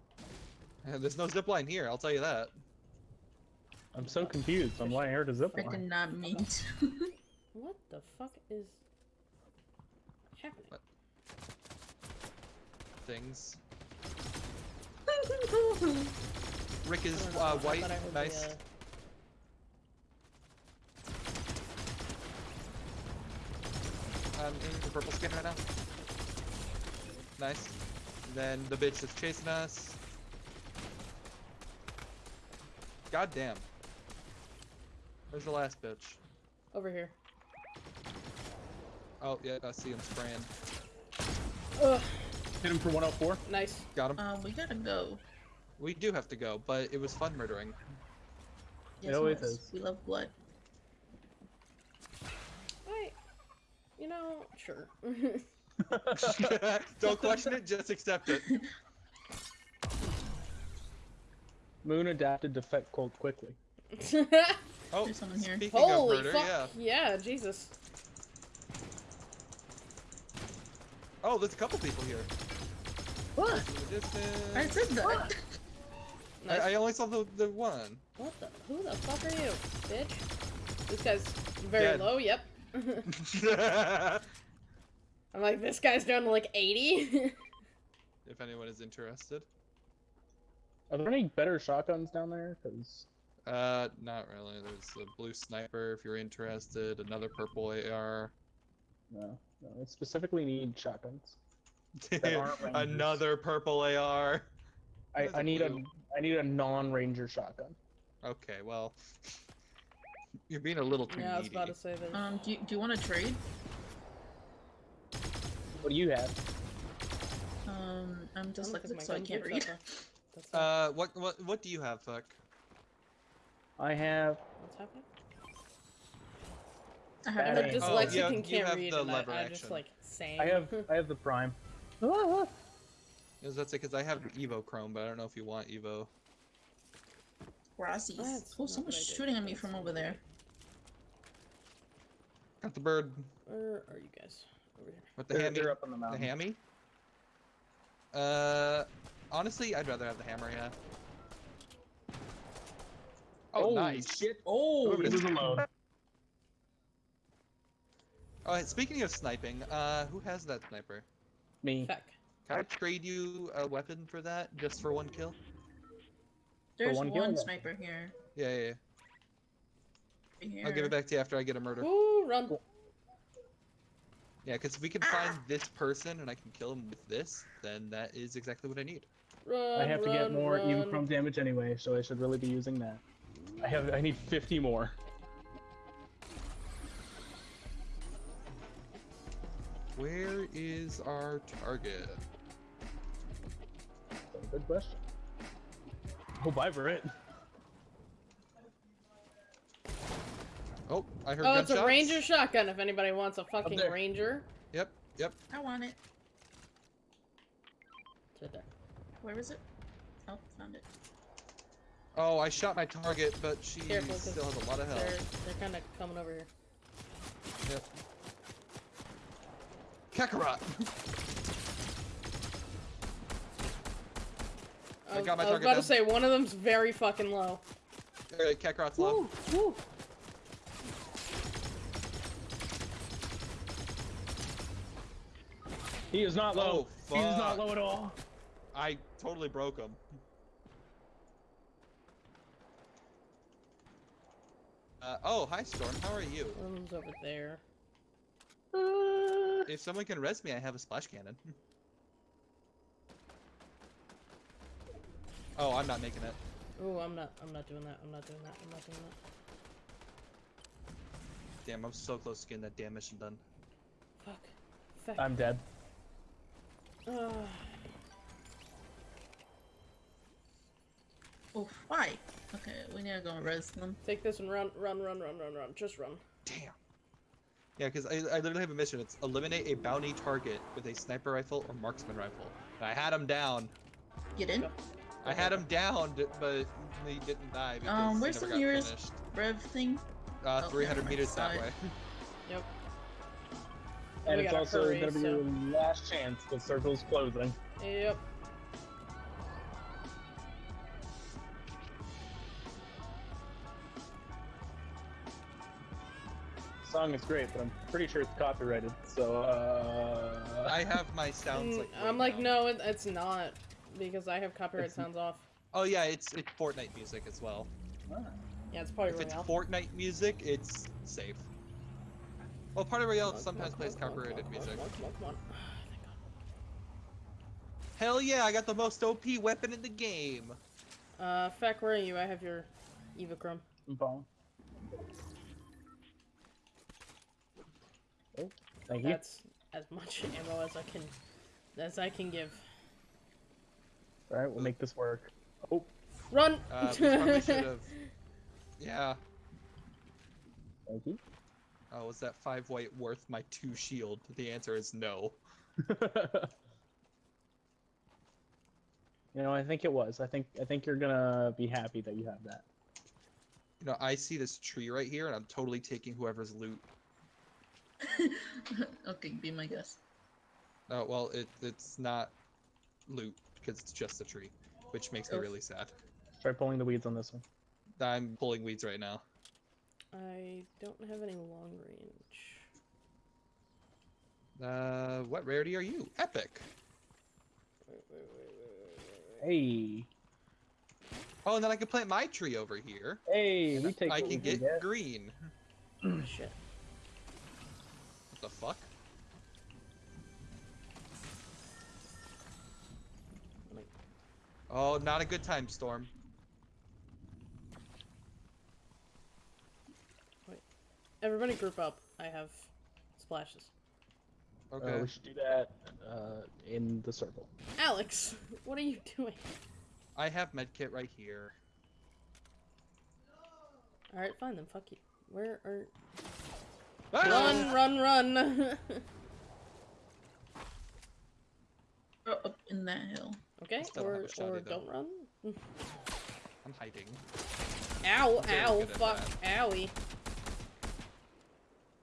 way. There's no zipline here. I'll tell you that. I'm so confused on why I heard a I zipline. did not mean to. What the fuck is happening? What? things. Rick is I don't know, uh, I white. thought I Nice. uh, I'm in the purple skin right now. Nice. then the bitch is chasing us. God damn. Where's the last bitch? Over here. Oh, yeah, I see him spraying. Ugh, Hit him for 104. nice. Got him. Um, we gotta go. We do have to go, but it was fun murdering. Yes, always yes. is. We love blood. I, you know, sure. Don't question it, just accept it. Moon adapted to Fet Cold quickly. Oh, There's someone here. speaking Holy of murder, fuck! yeah. Yeah. Jesus. Oh, there's a couple people here. What? In the distance. I said that. Nice. I, I only saw the, the one. What the? Who the fuck are you, bitch? This guy's very Dead. low. Yep. I'm like, this guy's down to like 80. if anyone is interested. Are there any better shotguns down there? Because Uh, not really. There's a blue sniper if you're interested. Another purple AR. no, no, I specifically need shotguns. That aren't Rangers. Another purple AR. I, There's I a need a blue. I need a non-ranger shotgun. Okay, well, you're being a little too yeah, I was about to say that. Um, do you, do you want to trade? What do you have? Um, I'm I don't dyslexic, so I can't read. up a- That's not- Uh, what what what do you have, fuck? I have what's happening? I I'm have a Dang. Oh, dyslexic you and can't read, the and I, lever I just like saying. I have I have the prime. that's it because I have Evo Chrome, but I don't know if you want Evo. Grassies. That's Oh, someone's what I did. shooting at me from over there. Got the bird Where are you guys? Over here. with the They're, hammy. they're up on the mountain. The mountain. hammy. Uh, honestly, I'd rather have the hammer. Yeah. Oh, Holy nice. shit! Oh, Whoever He it is. was alone. Oh, hey, speaking of sniping, uh, who has that sniper? Me. Feck. Can I trade you a weapon for that, just for one kill? there's one one, kill? sniper here. Yeah, yeah, yeah. here. I'll give it back to you after I get a murder. Ooh, run. Yeah, because if we can find this person and I can kill him with this, then that is exactly what I need. Run. I have to get more run. even from damage anyway, so I should really be using that. I have I need 50 more. Where is our target? So, good question. Oh, bye, Brit. Oh, I heard Oh, it's gunshots. a ranger shotgun. If anybody wants a fucking ranger, Yep, yep. I want it. it's right there. Where is it? Oh, found it. Oh, I shot my target, but she Careful, 'cause still has a lot of They're health. they're kind of coming over here. Yep. Kakarot! I I, was- got my I was target about to say one of them's very fucking low. Alright, Kakarot's low. Woo, woo. He is not low. Oh, He is not low at all. I totally broke him. Uh, oh, hi Storm, how are you? One of them's over there. Uh, If someone can res me, I have a splash cannon. oh, I'm not making it. Oh, I'm not. I'm not doing that. I'm not doing that. I'm not doing that. Damn, I'm so close to getting that damn mission done. Fuck. Fuck. I'm dead. Ugh. Oh, why? Okay, we need to go and res them. take this and run, run, run, run, run, run. Just run. Damn. Yeah, because I, I literally have a mission. It's eliminate a bounty target with a sniper rifle or marksman rifle. And I had him down. Get in. Go. I had him down, but he didn't die because Um, he where's never the nearest- finished. Rev thing. Uh, Oh, 300 never mind, meters that way. Yep. And We it's also hurry, gonna be so- your last chance. The circle's closing. Yep. Song is great, but I'm pretty sure it's copyrighted. So uh, I have my sounds Mm, like. I'm like, down. no, it, it's not because I have copyright It's- sounds off. Oh yeah, it's it's Fortnite music as well. Yeah, it's probably If it's Royale. Fortnite music, it's safe. Well, Party Royale Come on, sometimes on, plays on, copyrighted on, music. On, come on, come on. Hell yeah, I got the most OP weapon in the game. Uh, Feck, where are you? I have your Evo Chrome. I'm following. Oh, thank you. That's as much ammo as I can, as I can give. All right, we'll make this work. Oh, Run! Uh, we probably should have. Yeah. thank you. Oh, was that five white worth my two shield? The answer is no. you know, I think it was. I think I think you're gonna be happy that you have that. You know, I see this tree right here, and I'm totally taking whoever's loot. okay, be my guest. Oh well, it it's not loot because it's just a tree, which makes me really sad. Try pulling the weeds on this one. I'm pulling weeds right now. I don't have any long range. Uh, what rarity are you? Epic. Wait, wait, wait, wait, wait, wait, wait. Hey, Oh, and then I can plant my tree over here. hey, we take. I can get get. green. Shit. What the fuck? Oh, not a good time, Storm. Wait. Everybody group up. I have splashes. Okay. Uh, we should do that uh, in the circle. Alex, what are you doing? I have medkit right here. Alright, fine then, fuck you. Where are... Ah! Run, run, run! Oh, up in that hill. okay, don't or, or don't run. I'm hiding. Ow, I'm ow, good at fuck, owie.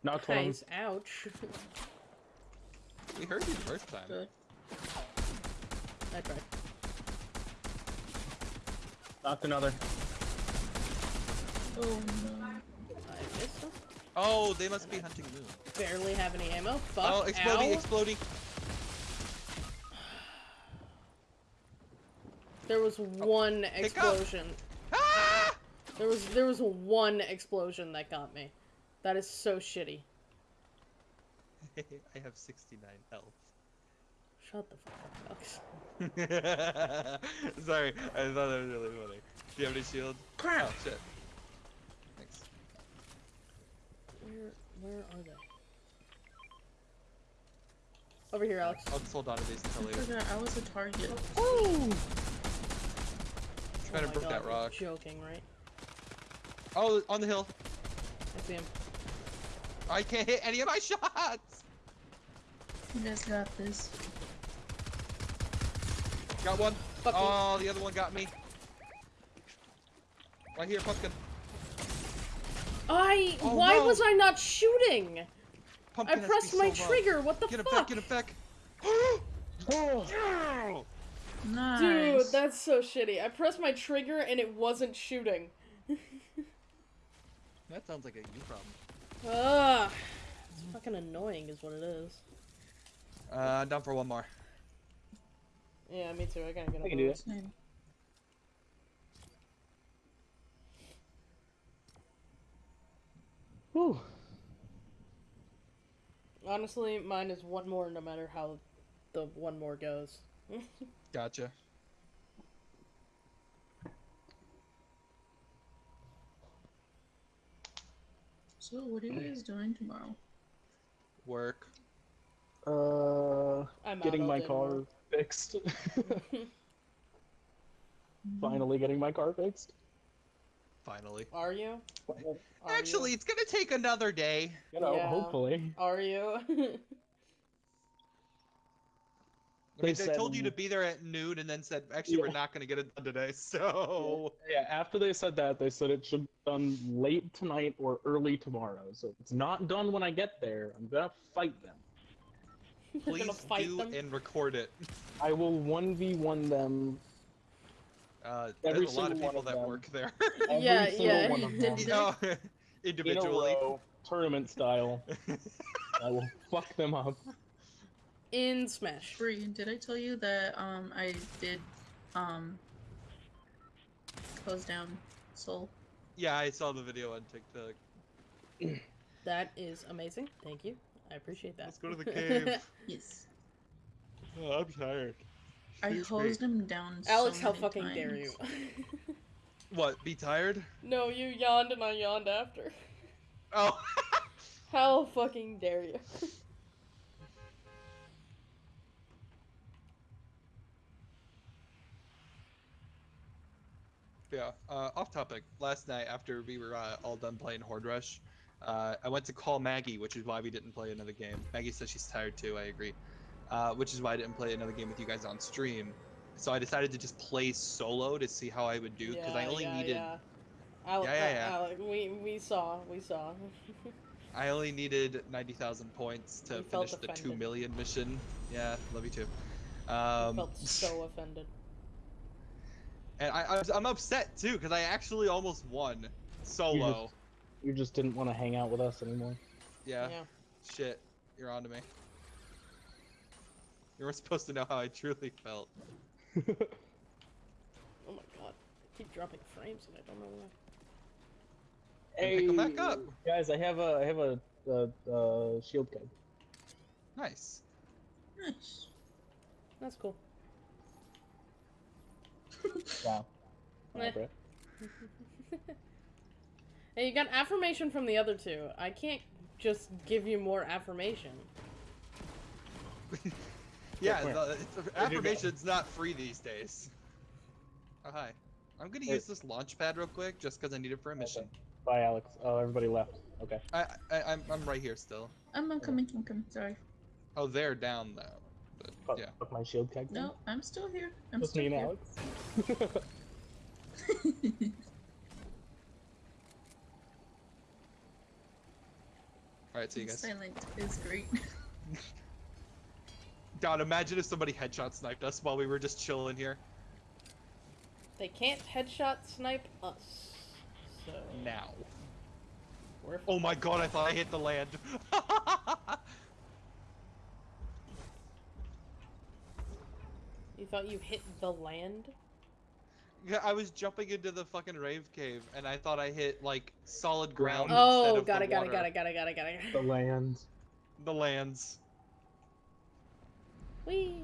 Knocked one. Ouch. We heard you the first time. Good. I tried. Knocked another. Oh no. I missed him. Oh, they must be hunting moon. Barely have any ammo. Fuck, Oh, exploding, exploding. There was one up. explosion. Ah! There was there was one explosion that got me. That is so shitty. I have 69 health. Shut the fuck up, Alex. Sorry, I thought that was really funny. Do you have any shield? Crap! Oh shit. Thanks. Where where are they? Over here, Alex. I'll just hold on to these until I later. forgot I was a target. Ooh! Trying oh to my break that rock. You're joking, right? Oh, on the hill. I see him. I can't hit any of my shots. You guys got this. Got one. Fuck me. Oh, the other one got me. Right here, pumpkin. I. Oh, why no. was I not shooting? I Pumpkin has pressed my so trigger. What the Get him fuck? back, get him back. Oh, Nice. Dude, that's so shitty. I pressed my trigger and it wasn't shooting. that sounds like a you problem. Ugh. It's fucking annoying, is what it is. Uh, down for one more. Yeah, me too. I gotta get I up. can do on it. Same. Whew. Honestly, mine is one more no matter how the one more goes. Gotcha. So, what are you guys doing tomorrow? Work. Uh, I'm getting my car tomorrow. fixed. Finally getting my car fixed. Finally. Are you? Are Actually, you? it's gonna take another day. You know, Yeah. hopefully. are you? I mean, They they told you to be there at noon and then said, actually, we're not gonna get it done today. So. Yeah, after they said that, they said it should be done late tonight or early tomorrow. So if it's not done when I get there, I'm gonna fight them. Please fight do them. and record it. I will 1v1 them. Uh, Every there's a lot of single one people of that them. work there. Every Yeah, single yeah. one of them You know, in a individually. row tournament style. I will fuck them up. In Smash. Bree, did I tell you that um I did um close down Soul? yeah, I saw the video on TikTok. That is amazing. Thank you. I appreciate that. Let's go to the cave. Yes. Oh, I'm tired. I Excuse me. hosed him down. Alex, so how many fucking dare you? What? Be tired? no, you yawned and I yawned after. Oh. How fucking dare you? Yeah. Uh, off topic. Last night, after we were uh, all done playing Horde Rush, uh, I went to call Maggie, which is why we didn't play another game. Maggie says she's tired too. I agree. Uh, which is why I didn't play another game with you guys on stream. So I decided to just play solo to see how I would do because I only yeah, needed Yeah. Al- Yeah, yeah, yeah. Alec, we we saw, we saw. I only needed ninety thousand points to You felt finish the two million mission. Yeah, love you too. I Um, felt so offended. and I, I was, I'm upset too because I actually almost won solo. You just didn't want to hang out with us anymore. Yeah. Yeah. Shit, you're on to me. You weren't supposed to know how I truly felt. Oh my god. I keep dropping frames and I don't know why. And pick 'em back up. guys. I have a I have a, a, a shield keg. Nice. Nice. That's cool. Wow. Hey, you got affirmation from the other two. I can't just give you more affirmation. Yeah, where? the, it's, affirmation's not free these days. Oh hi. I'm gonna Wait. use this launch pad real quick just because I need it for a mission. Bye, Alex. Oh, everybody left. Okay. I, I I'm I'm right here still. I'm, I'm coming. I'm coming. Sorry. Oh, they're down though. But, Fuck, yeah. fuck my shield keg. then. No, I'm still here. I'm Just still me and here. Alex. All right, see you guys. Silent is great. God, imagine if somebody headshot sniped us while we were just chilling here. They can't headshot snipe us. So Now. we're Oh my God, I thought I hit the land. You thought you hit the land? yeah, I was jumping into the fucking rave cave and I thought I hit like solid ground. Oh, instead of got the it, got it, water. got it, got it, got it, got it. the land. The lands. Whee!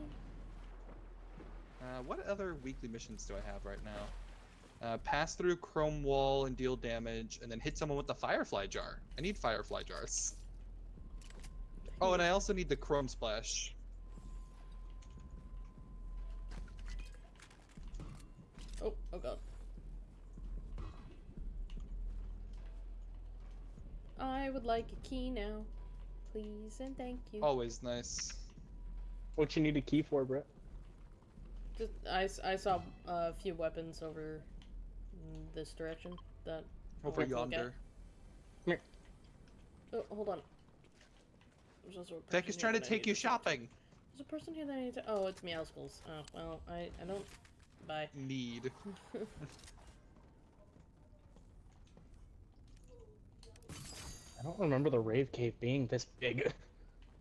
Uh, what other weekly missions do I have right now? Uh, pass through chrome wall and deal damage, and then hit someone with the firefly jar. I need firefly jars. Oh, and I also need the chrome splash. Oh, oh god. I would like a key now. Please and thank you. Always nice. What you need a key for, Brett? Just, I saw uh, a few weapons over this direction that. I'll Over have to look at. yonder. Oh, hold on. There's also a Tech is trying to take need you shopping. There's a person here that I need to. Oh, it's Meowscles. Oh, well, I, I don't. Bye. Need. I don't remember the rave cave being this big.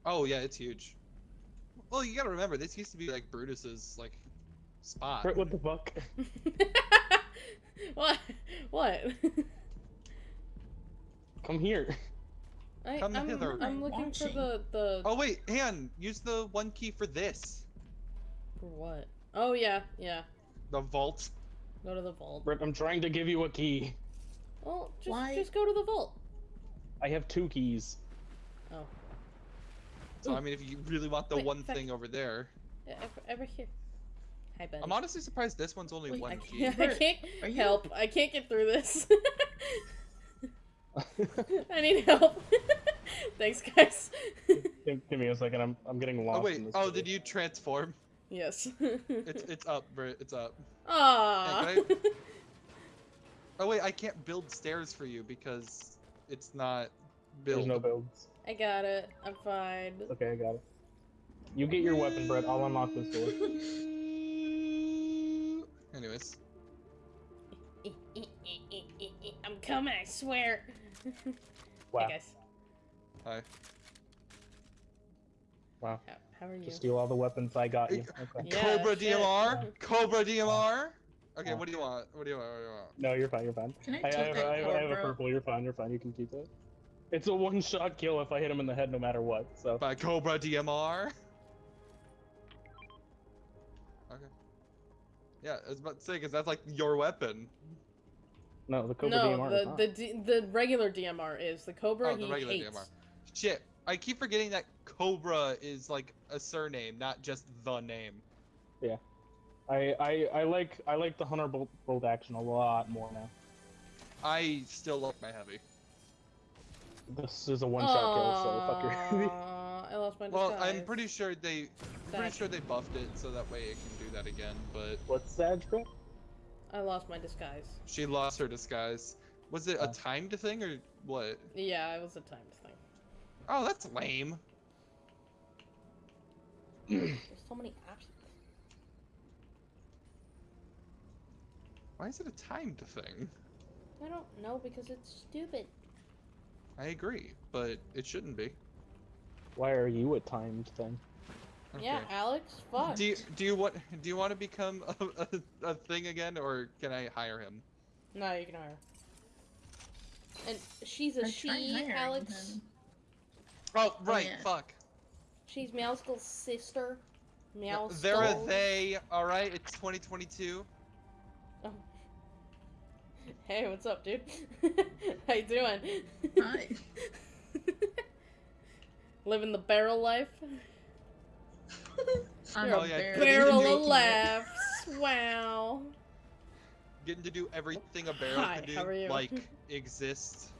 Oh yeah, it's huge. Well, you gotta remember, this used to be like Brutus's like spot. What the fuck? what? What? Come here. I, Come I'm, hither. I'm looking for the the. Oh wait, hang on. Use the one key for this. For what? Oh yeah, yeah. The vault. Go to the vault. Brett, I'm trying to give you a key. Well, just Why? just go to the vault. I have two keys. Oh, So I mean, if you really want the Wait, one fact- thing over there, yeah, over, over here. Hi, buddy. I'm honestly surprised this one's only Wait, one I key. can't, I can't you- help. I can't get through this. I need help. Thanks, guys. give, give me a second. I'm I'm getting lost. Oh wait. In this Oh, city. did you transform? yes. It's it's up, Brit. It's up. Aww. Hey, can Oh wait, I can't build stairs for you because it's not built. There's no builds. I got it. I'm fine. Okay, I got it. You get your weapon, Brett. I'll unlock this door. Anyways, I'm coming, I swear. Wow. Hey guys. Hi. Wow. How, how are you? To steal all the weapons I got you. Okay. Yeah, Cobra shit. DMR. Cobra DMR. Okay, Oh. what do you want? What do you want? What do you want? No, you're fine. You're fine. Can I I, I, take have, that I, have, I have a purple. You're fine. You're fine. You can keep it. It's a one-shot kill if I hit him in the head, no matter what. So By Cobra DMR. Okay. Yeah, I was about to say because that's like your weapon. no, the Cobra no, DMR is the the D, the regular DMR is the Cobra. Oh, the he regular hates. DMR. Shit, I keep forgetting that Cobra is like a surname, not just the name. Yeah, I, I I like I like the Hunter bolt, bolt action a lot more now. I still love my heavy. This is a one-shot kill, so fuck your. I lost my Well, disguise. I'm pretty sure they, I'm pretty sure they buffed it so that way it can do that again. But What's that, bro? I lost my disguise. she lost her disguise. Was it a timed thing or what? Yeah, it was a timed thing. Oh, that's lame. There's so many options. Why is it a timed thing? I don't know because it's stupid. I agree, but it shouldn't be. Why are you a timed thing? Yeah, Alex. Fuck. Do you do you want do you want to become a, a, a thing again, or can I hire him? No, you can hire. And she's a I she, Alex. him. Oh, oh right, yeah. fuck. She's Meowscles' sister. No, Meowscles. They're a they. All right, it's 2022. Hey, what's up, dude? How you doing? Hi. Living the barrel life. I'm You're Oh, a yeah, bear. Getting to Barrel do- of laughs. Wow. Getting to do everything a barrel Hi, can do, how are you? like exist.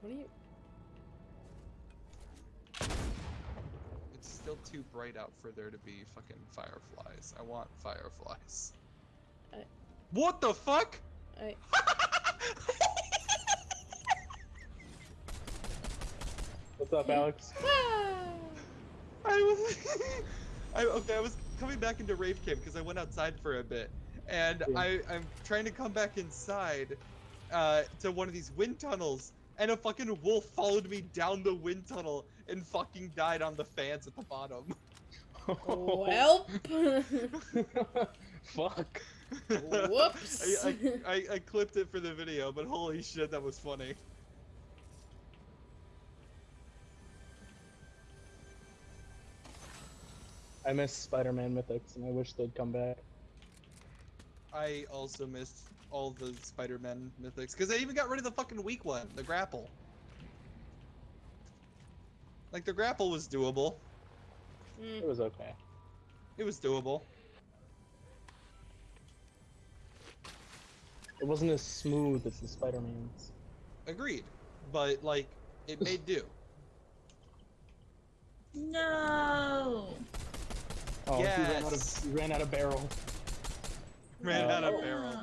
What are you? It's still too bright out for there to be fucking fireflies. I want fireflies. I- What the fuck? I. What's up, Alex? Ah! I was, I okay. I was coming back into rave camp because I went outside for a bit, and Yeah. I I'm trying to come back inside, uh, to one of these wind tunnels, and a fucking wolf followed me down the wind tunnel and fucking died on the fans at the bottom. Welp. Fuck. Whoops. I, I, I, I clipped it for the video, but holy shit, that was funny. I miss Spider-Man mythics, and I wish they'd come back. I also missed all the Spider-Man mythics because they even got rid of the fucking weak one, the grapple. Like the grapple was doable. It was okay. It was doable. It wasn't as smooth as the Spider-Man's. Agreed. But like it made do. No. Oh, he ran out Yes. of he ran out of barrel. Ran Uh, out of barrel.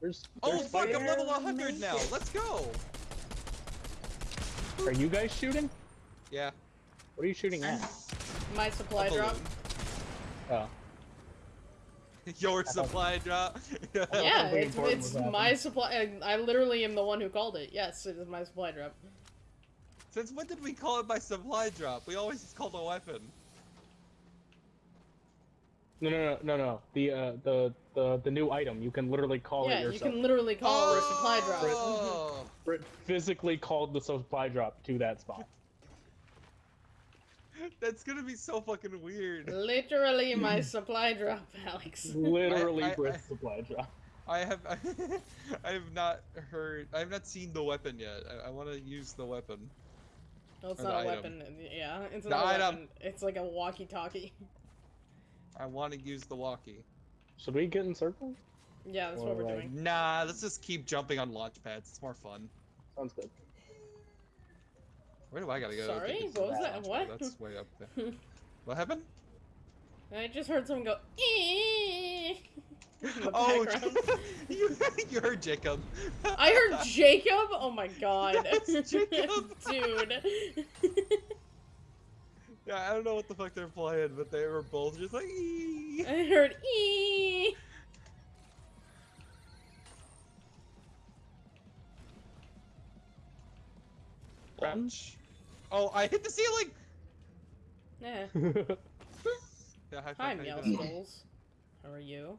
There's, Oh fuck, I'm level 100 now. Let's go. Are you guys shooting? Yeah. What are you shooting at? my supply drop. Oh. Balloon. Your supply drop. Yeah, it's, it's my supply. I I literally am the one who called it. Yes, it is my supply drop. Since when did we call it my supply drop? We always just called a weapon. No, no, no, no, no. The uh, the the the new item. You can literally call it yourself. yeah, you can literally call it a supply drop. Oh! Brit physically called the supply drop to that spot. That's gonna be so fucking weird. Literally my hmm. supply drop, Alex. Literally I- I- Brit's supply drop. I have I have not heard I have not seen the weapon yet. I, I want to use the weapon. Well, it's Or not a the weapon. Yeah, it's The not a item. weapon. It's like a walkie-talkie. I want to use the walkie. Should we get in circle? Yeah, that's what we're Alright. doing. Nah, let's just keep jumping on launch pads. It's more fun. Sounds good. Where do I gotta go? to Sorry? get to What was that? launch What? pad? That's way up there. what happened? I just heard someone go. In the oh, background. you, you heard Jacob. I heard Jacob. Oh my god, That's Jacob. dude. Yeah, I don't know what the fuck they're playing, but they were both just like. "Ee." I heard e. damage. Oh, I hit the ceiling! Yeah. Yeah, high Hi, how Meow? Skulls. How are you?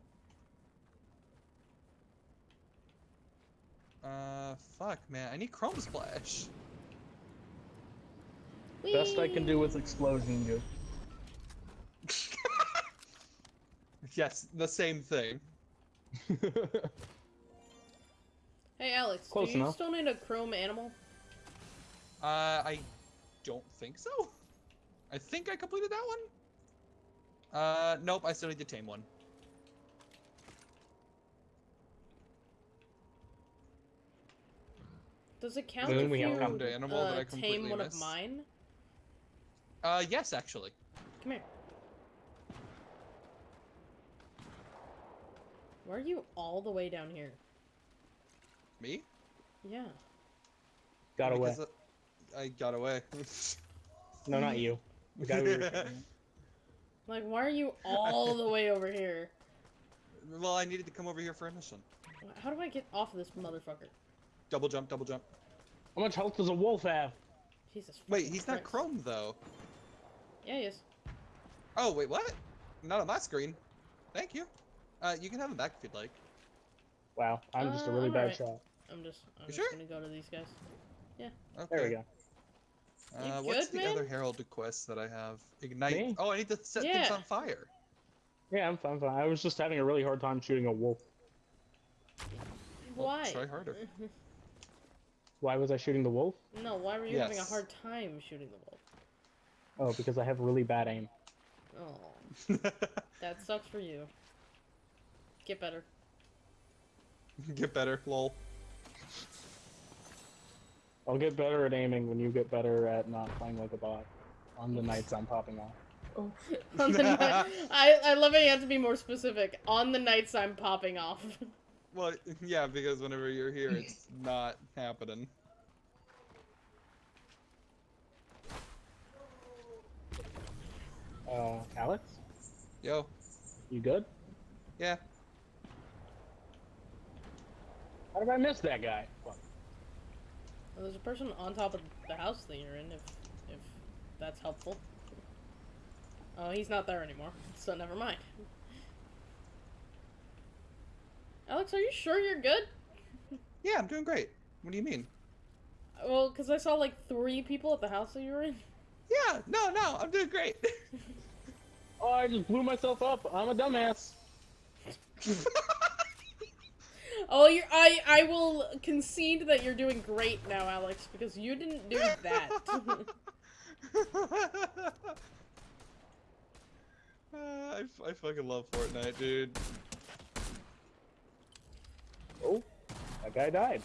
Uh, fuck, man. I need Chrome Splash. Best I can do Whee! is explosion you. yes, the same thing. Hey, Alex. Close do you enough. still need a chrome animal? Uh, I don't think so. I think I completed that one. Uh, nope, I still need to tame one. Does it count Then if we you found an animal that uh, I completely tame one of mine? Uh, yes, actually. Come here. Why are you all the way down here? Me? Yeah. Got away. Because, uh, I got away. No, not you. The guy we were. Like, why are you all the way over here? well, I needed to come over here for a mission. How do I get off of this motherfucker? Double jump, double jump. How much health does a wolf have? Jesus. Wait, fucking he's not Chrome though. Yeah, he is. Oh, wait, what? Not on my screen. Thank you. Uh, you can have him back if you'd like. Wow, I'm just a Uh, really I'm bad alright. shot. I'm just, I'm You just sure? gonna go to these guys. Yeah. Okay. There we go. You Uh, what's good, the other? Herald quest that I have? Ignite. Me? Oh, I need to set things on fire. Yeah, I'm fine, fine. I was just having a really hard time shooting a wolf. Well, Why? try harder. Why was I shooting the wolf? no, why were you having a hard time shooting the wolf? Oh, because I have really bad aim. Oh, that sucks for you. Get better. Get better, lol. I'll get better at aiming when you get better at not playing like a bot. On the nights I'm popping off. Oh, On the I, I love how you have to be more specific. On the nights I'm popping off. Well, yeah, because whenever you're here, it's not happening. Uh, Alex? Yo, You good? yeah. How did I miss that guy? Fuck. Well, there's a person on top of the house that you're in, if if that's helpful. Oh, he's not there anymore, so never mind. Alex, are you sure you're good? Yeah, I'm doing great. What do you mean? Well, because I saw like three people at the house that you were in. Yeah, no, no, I'm doing great. Oh, I just blew myself up. I'm a dumbass. Oh, you're, I I will concede that you're doing great now, Alex, because you didn't do that. Uh, I, f- I fucking love Fortnite, dude. Oh, that guy died.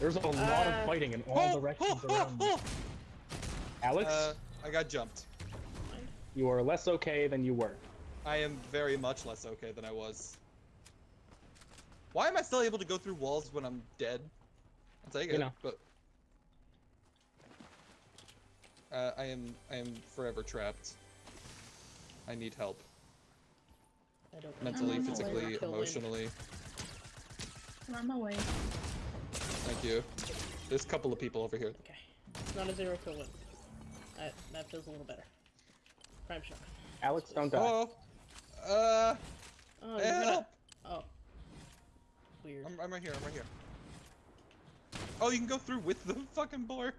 There's a lot Uh, of fighting in all directions around me. Alex, Uh, I got jumped. You are less okay than you were. I am very much less okay than I was. Why am I still able to go through walls when I'm dead? I'll take You it, know. but uh, I am I am forever trapped. I need help, I don't mentally, on my way. physically, emotionally. I'm on my way. Thank you. There's a couple of people over here. Okay, it's not a zero kill win. That that feels a little better. Prime shot. Alex, don't die. Oh, uh, Oh, you're gonna. help! Oh. Weird. I'm, I'm right here. I'm right here. Oh, you can go through with the fucking boar.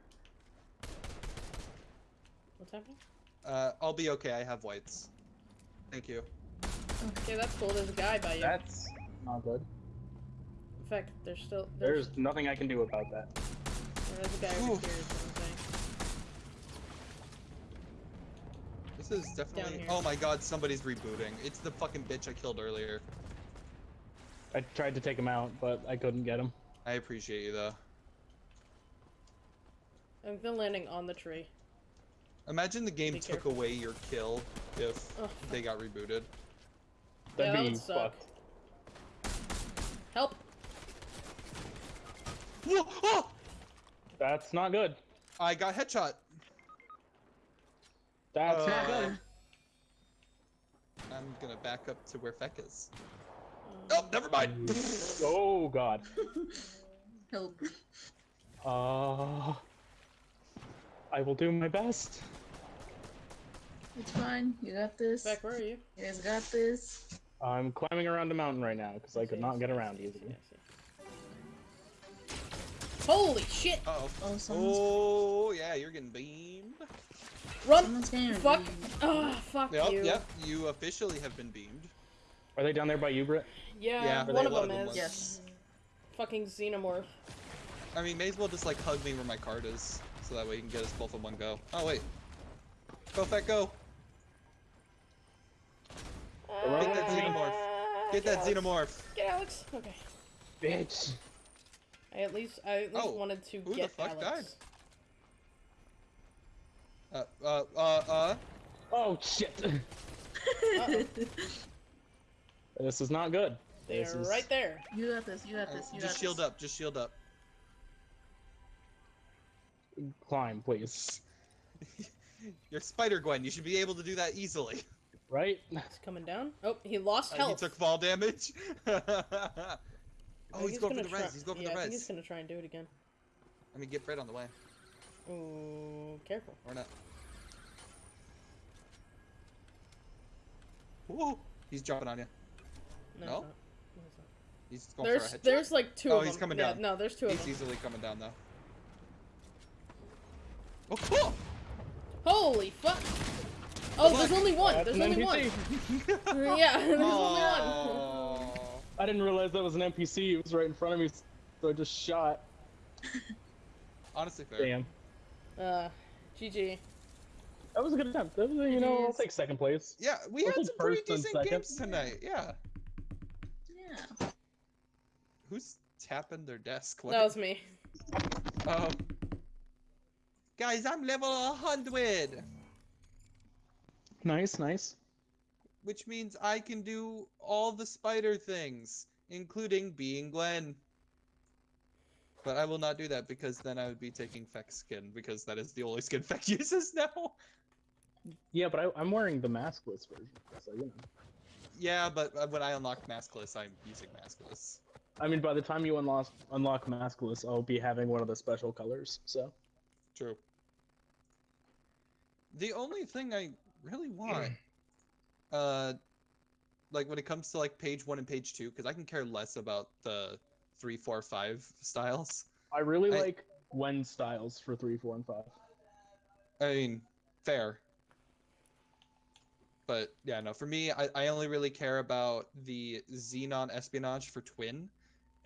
What's happening? Uh, I'll be okay. I have whites. Thank you. Okay, that's cool. There's a guy by you. That's not good. In fact, there's still there's, There's nothing I can do about that. there's a guy over Oof. here. Is what I'm saying. This is definitely. Oh my god, somebody's rebooting. It's the fucking bitch I killed earlier. I tried to take him out, but I couldn't get him. I appreciate you though. I'm still landing on the tree. Imagine the game Be took careful. away your kill if Ugh. they got rebooted. That'd that be would suck. fucked. Help! Whoa! Oh! That's not good. I got headshot. That's not Uh, good. I'm gonna back up to where Feck is. Uh, Oh, never mind. Oh god. Help. Uh, I will do my best. It's fine. You got this. Beck, where are you? You guys got this. I'm climbing around the mountain right now because I could not get around easily. Holy shit! Uh oh. Oh, someone's, Oh yeah, you're getting beamed. Run! Fuck! reviewed. Ah, fuck Yep, you. yep. You officially have been beamed. Are they down there by you, Britt? Yeah, Yeah, one of them of them is. Yes. Fucking xenomorph. I mean, may as well just like hug me where my card is, so that way you can get us both in one go. Oh wait. Go fat go. Get that xenomorph. Get that xenomorph. Get Alex. Okay. Bitch. I at least I at least Oh, wanted to who the get fuck Alex. Uh, uh, uh, uh. Oh shit. Uh-oh. This is not good. They're This is... right there. you got this. You got uh, this. You just got shield this. up. Just shield up. Climb, please. You're Spider Gwen. You should be able to do that easily. Right? He's coming down. Oh, he lost Uh, health. he took fall damage. Oh, think he's going for the try- res. He's going for yeah, the I think he's gonna try and do it again. I mean, get Fred on the way, Ooh, careful. or not. Whoa! He's jumping on you. No. No? it's. No. He's going There's for a headshot. there's like two Oh, of them. Oh, he's coming yeah, down. No, there's two of them. He's easily coming down though. Oh, cool! Holy fuck! Oh, Good there's only one. That's There's an only one. Yeah, there's only one. I didn't realize that was an NPC. It was right in front of me, so I just shot. Honestly, fair. Damn. Uh, GG. That was a good attempt. That was, you know, I'll take second place. Yeah, we I'll had some pretty decent second. games tonight. Yeah. Yeah. Who's tapping their desk? That was me. Oh. Guys, I'm level 100, Nice, nice. which means I can do all the spider things, including being Gwen. But I will not do that because then I would be taking Feck's skin, because that is the only skin Feck uses now. Yeah, but I, I'm wearing the maskless version, so you know. Yeah, but uh, when I unlock Maskless, I'm using Maskless. I mean, by the time you unlock unlock maskless, I'll be having one of the special colors. So True. The only thing I really want, uh, like when it comes to like page one and page two, because I can care less about the three, four, five styles. I really I- like Gwen styles for three, four, and five. I mean, fair. But yeah, no, for me, I, I only really care about the Xenon espionage for Twin,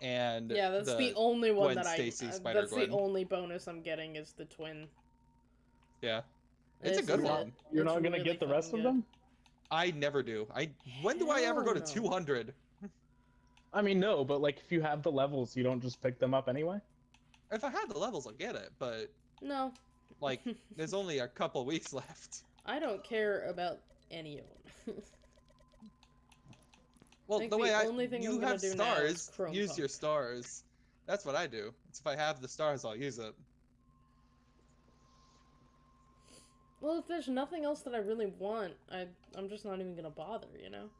and Yeah, that's the, the only one Gwen that I. Stacy uh, Spider that's Gwen. the only bonus I'm getting is the twin. yeah, it's a good is it. one. You're It's not gonna really get the rest fucking of them. I never do. I when do I ever go to Hell no. 200? I mean, no, but like if you have the levels, you don't just pick them up anyway. If I had the levels, I'll get it. But No, like, there's only a couple weeks left. I don't care about any of them. Well, the the way I only thing you I'm have do stars, use Punk. your stars. That's what I do. It's if I have the stars, I'll use it. well, if there's nothing else that I really want, I I'm just not even gonna bother. You know,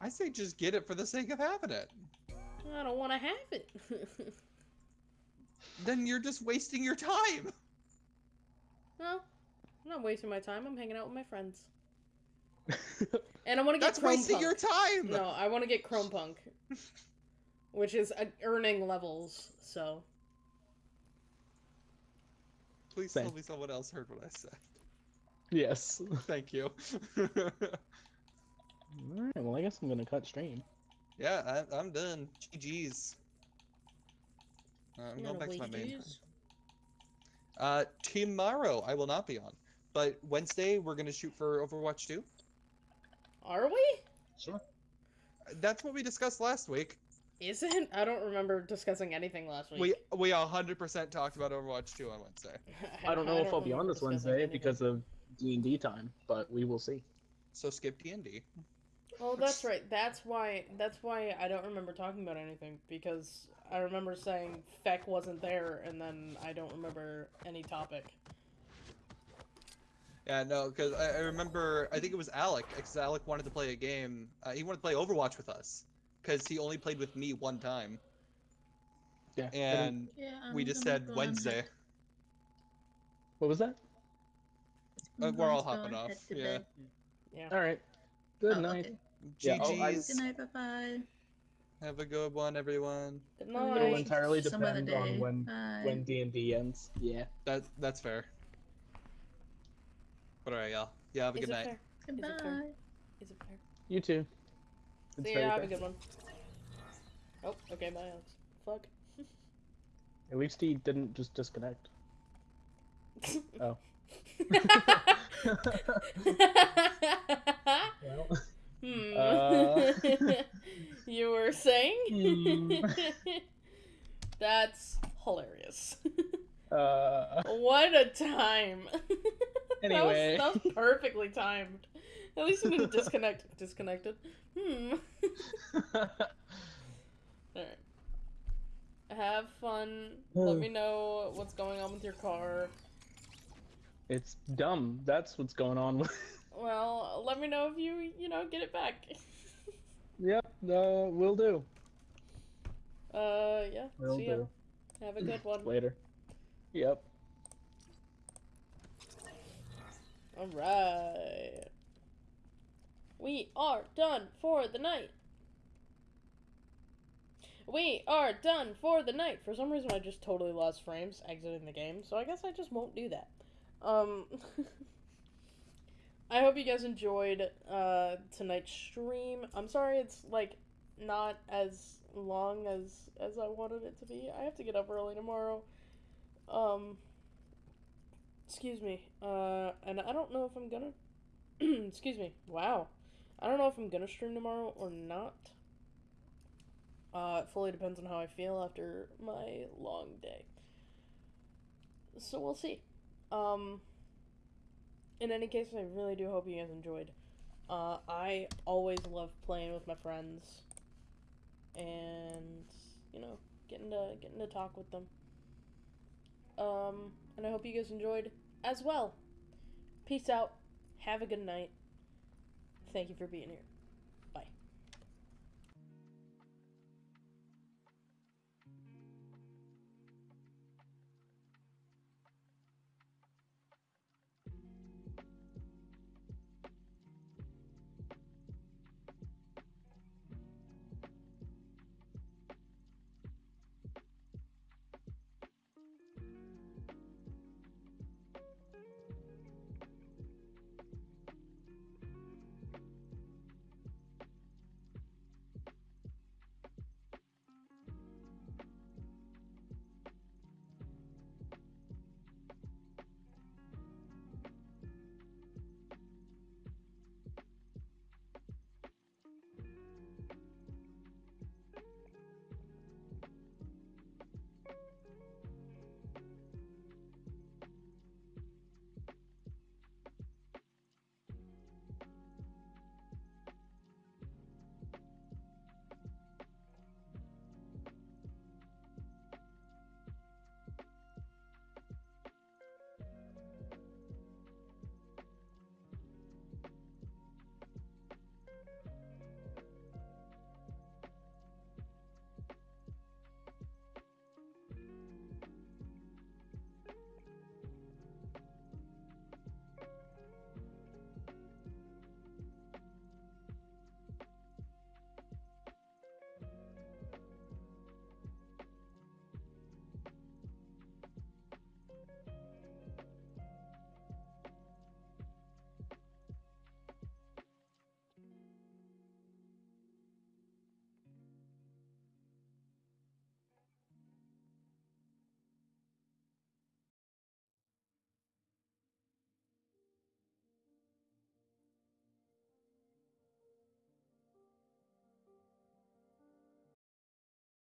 I say just get it for the sake of having it. I don't want to have it. Then you're just wasting your time. no, I'm not wasting my time. I'm hanging out with my friends, and I want to get That's Chrome wasting Punk. your time. No, I want to get Chrome Punk, which is uh, earning levels. So Please Same. tell me someone else heard what I said. yes. Thank you. All right. Well, I guess I'm gonna cut stream. yeah, I, I'm done. GG's. Uh, I'm you going back to my wait main. Uh, tomorrow I will not be on, but Wednesday we're gonna shoot for Overwatch 2. Are we? Sure. That's what we discussed last week. Isn't? I don't remember discussing anything last week. We we 100% talked about Overwatch 2 on Wednesday. I don't know if I'll be on this Wednesday anything. because of D and D time, but we will see. So skip D&D. Oh, that's right. That's why. That's why I don't remember talking about anything because I remember saying Feck wasn't there, and then I don't remember any topic. Yeah, no, because I, I remember I think it was Alec, because Alec wanted to play a game. Uh, he wanted to play Overwatch with us, because he only played with me one time, Yeah. and Yeah. we just said Wednesday. head- what was that? Uh, we're all going to go hopping off, head yeah. bed. Yeah. All right. Good Oh, night. okay. Yeah, oh, I- GG's. Good night. Bye bye. Have a good one, everyone. Good It'll night. entirely Some other depend on when Bye. when D and D ends. Yeah. That that's fair. But alright, y'all. Yeah, have a Is good it night. fair? Goodbye. it fair? Is it fair? You too. It's See very ya, have a good one. Oh, okay, bye, Alex. Fuck. At least he didn't just disconnect. Oh. Well, hmm. Uh. you were saying? Hmm. That's hilarious. uh, what a time. Anyway. that, was, that was perfectly timed. At least he didn't disconnect. Disconnected. Hmm. Alright. Have fun. Let me know what's going on with your car. it's dumb. That's what's going on. with Well, let me know if you, you know, get it back. Yep. no, Uh, will do. Uh, yeah. Will see ya. Have a good one. Later. Yep. Alright. We are done for the night. We are done for the night. For some reason, I just totally lost frames exiting the game, so I guess I just won't do that. Um, I hope you guys enjoyed uh, tonight's stream. I'm sorry it's like not as long as as I wanted it to be. I have to get up early tomorrow. Um, excuse me. Uh, and I don't know if I'm gonna. excuse me. Wow. I don't know if I'm gonna stream tomorrow or not. Uh, it fully depends on how I feel after my long day. So we'll see. Um, in any case, I really do hope you guys enjoyed. Uh, I always love playing with my friends, and you know, getting to getting to talk with them. Um, and I hope you guys enjoyed as well. Peace out. Have a good night. Thank you for being here.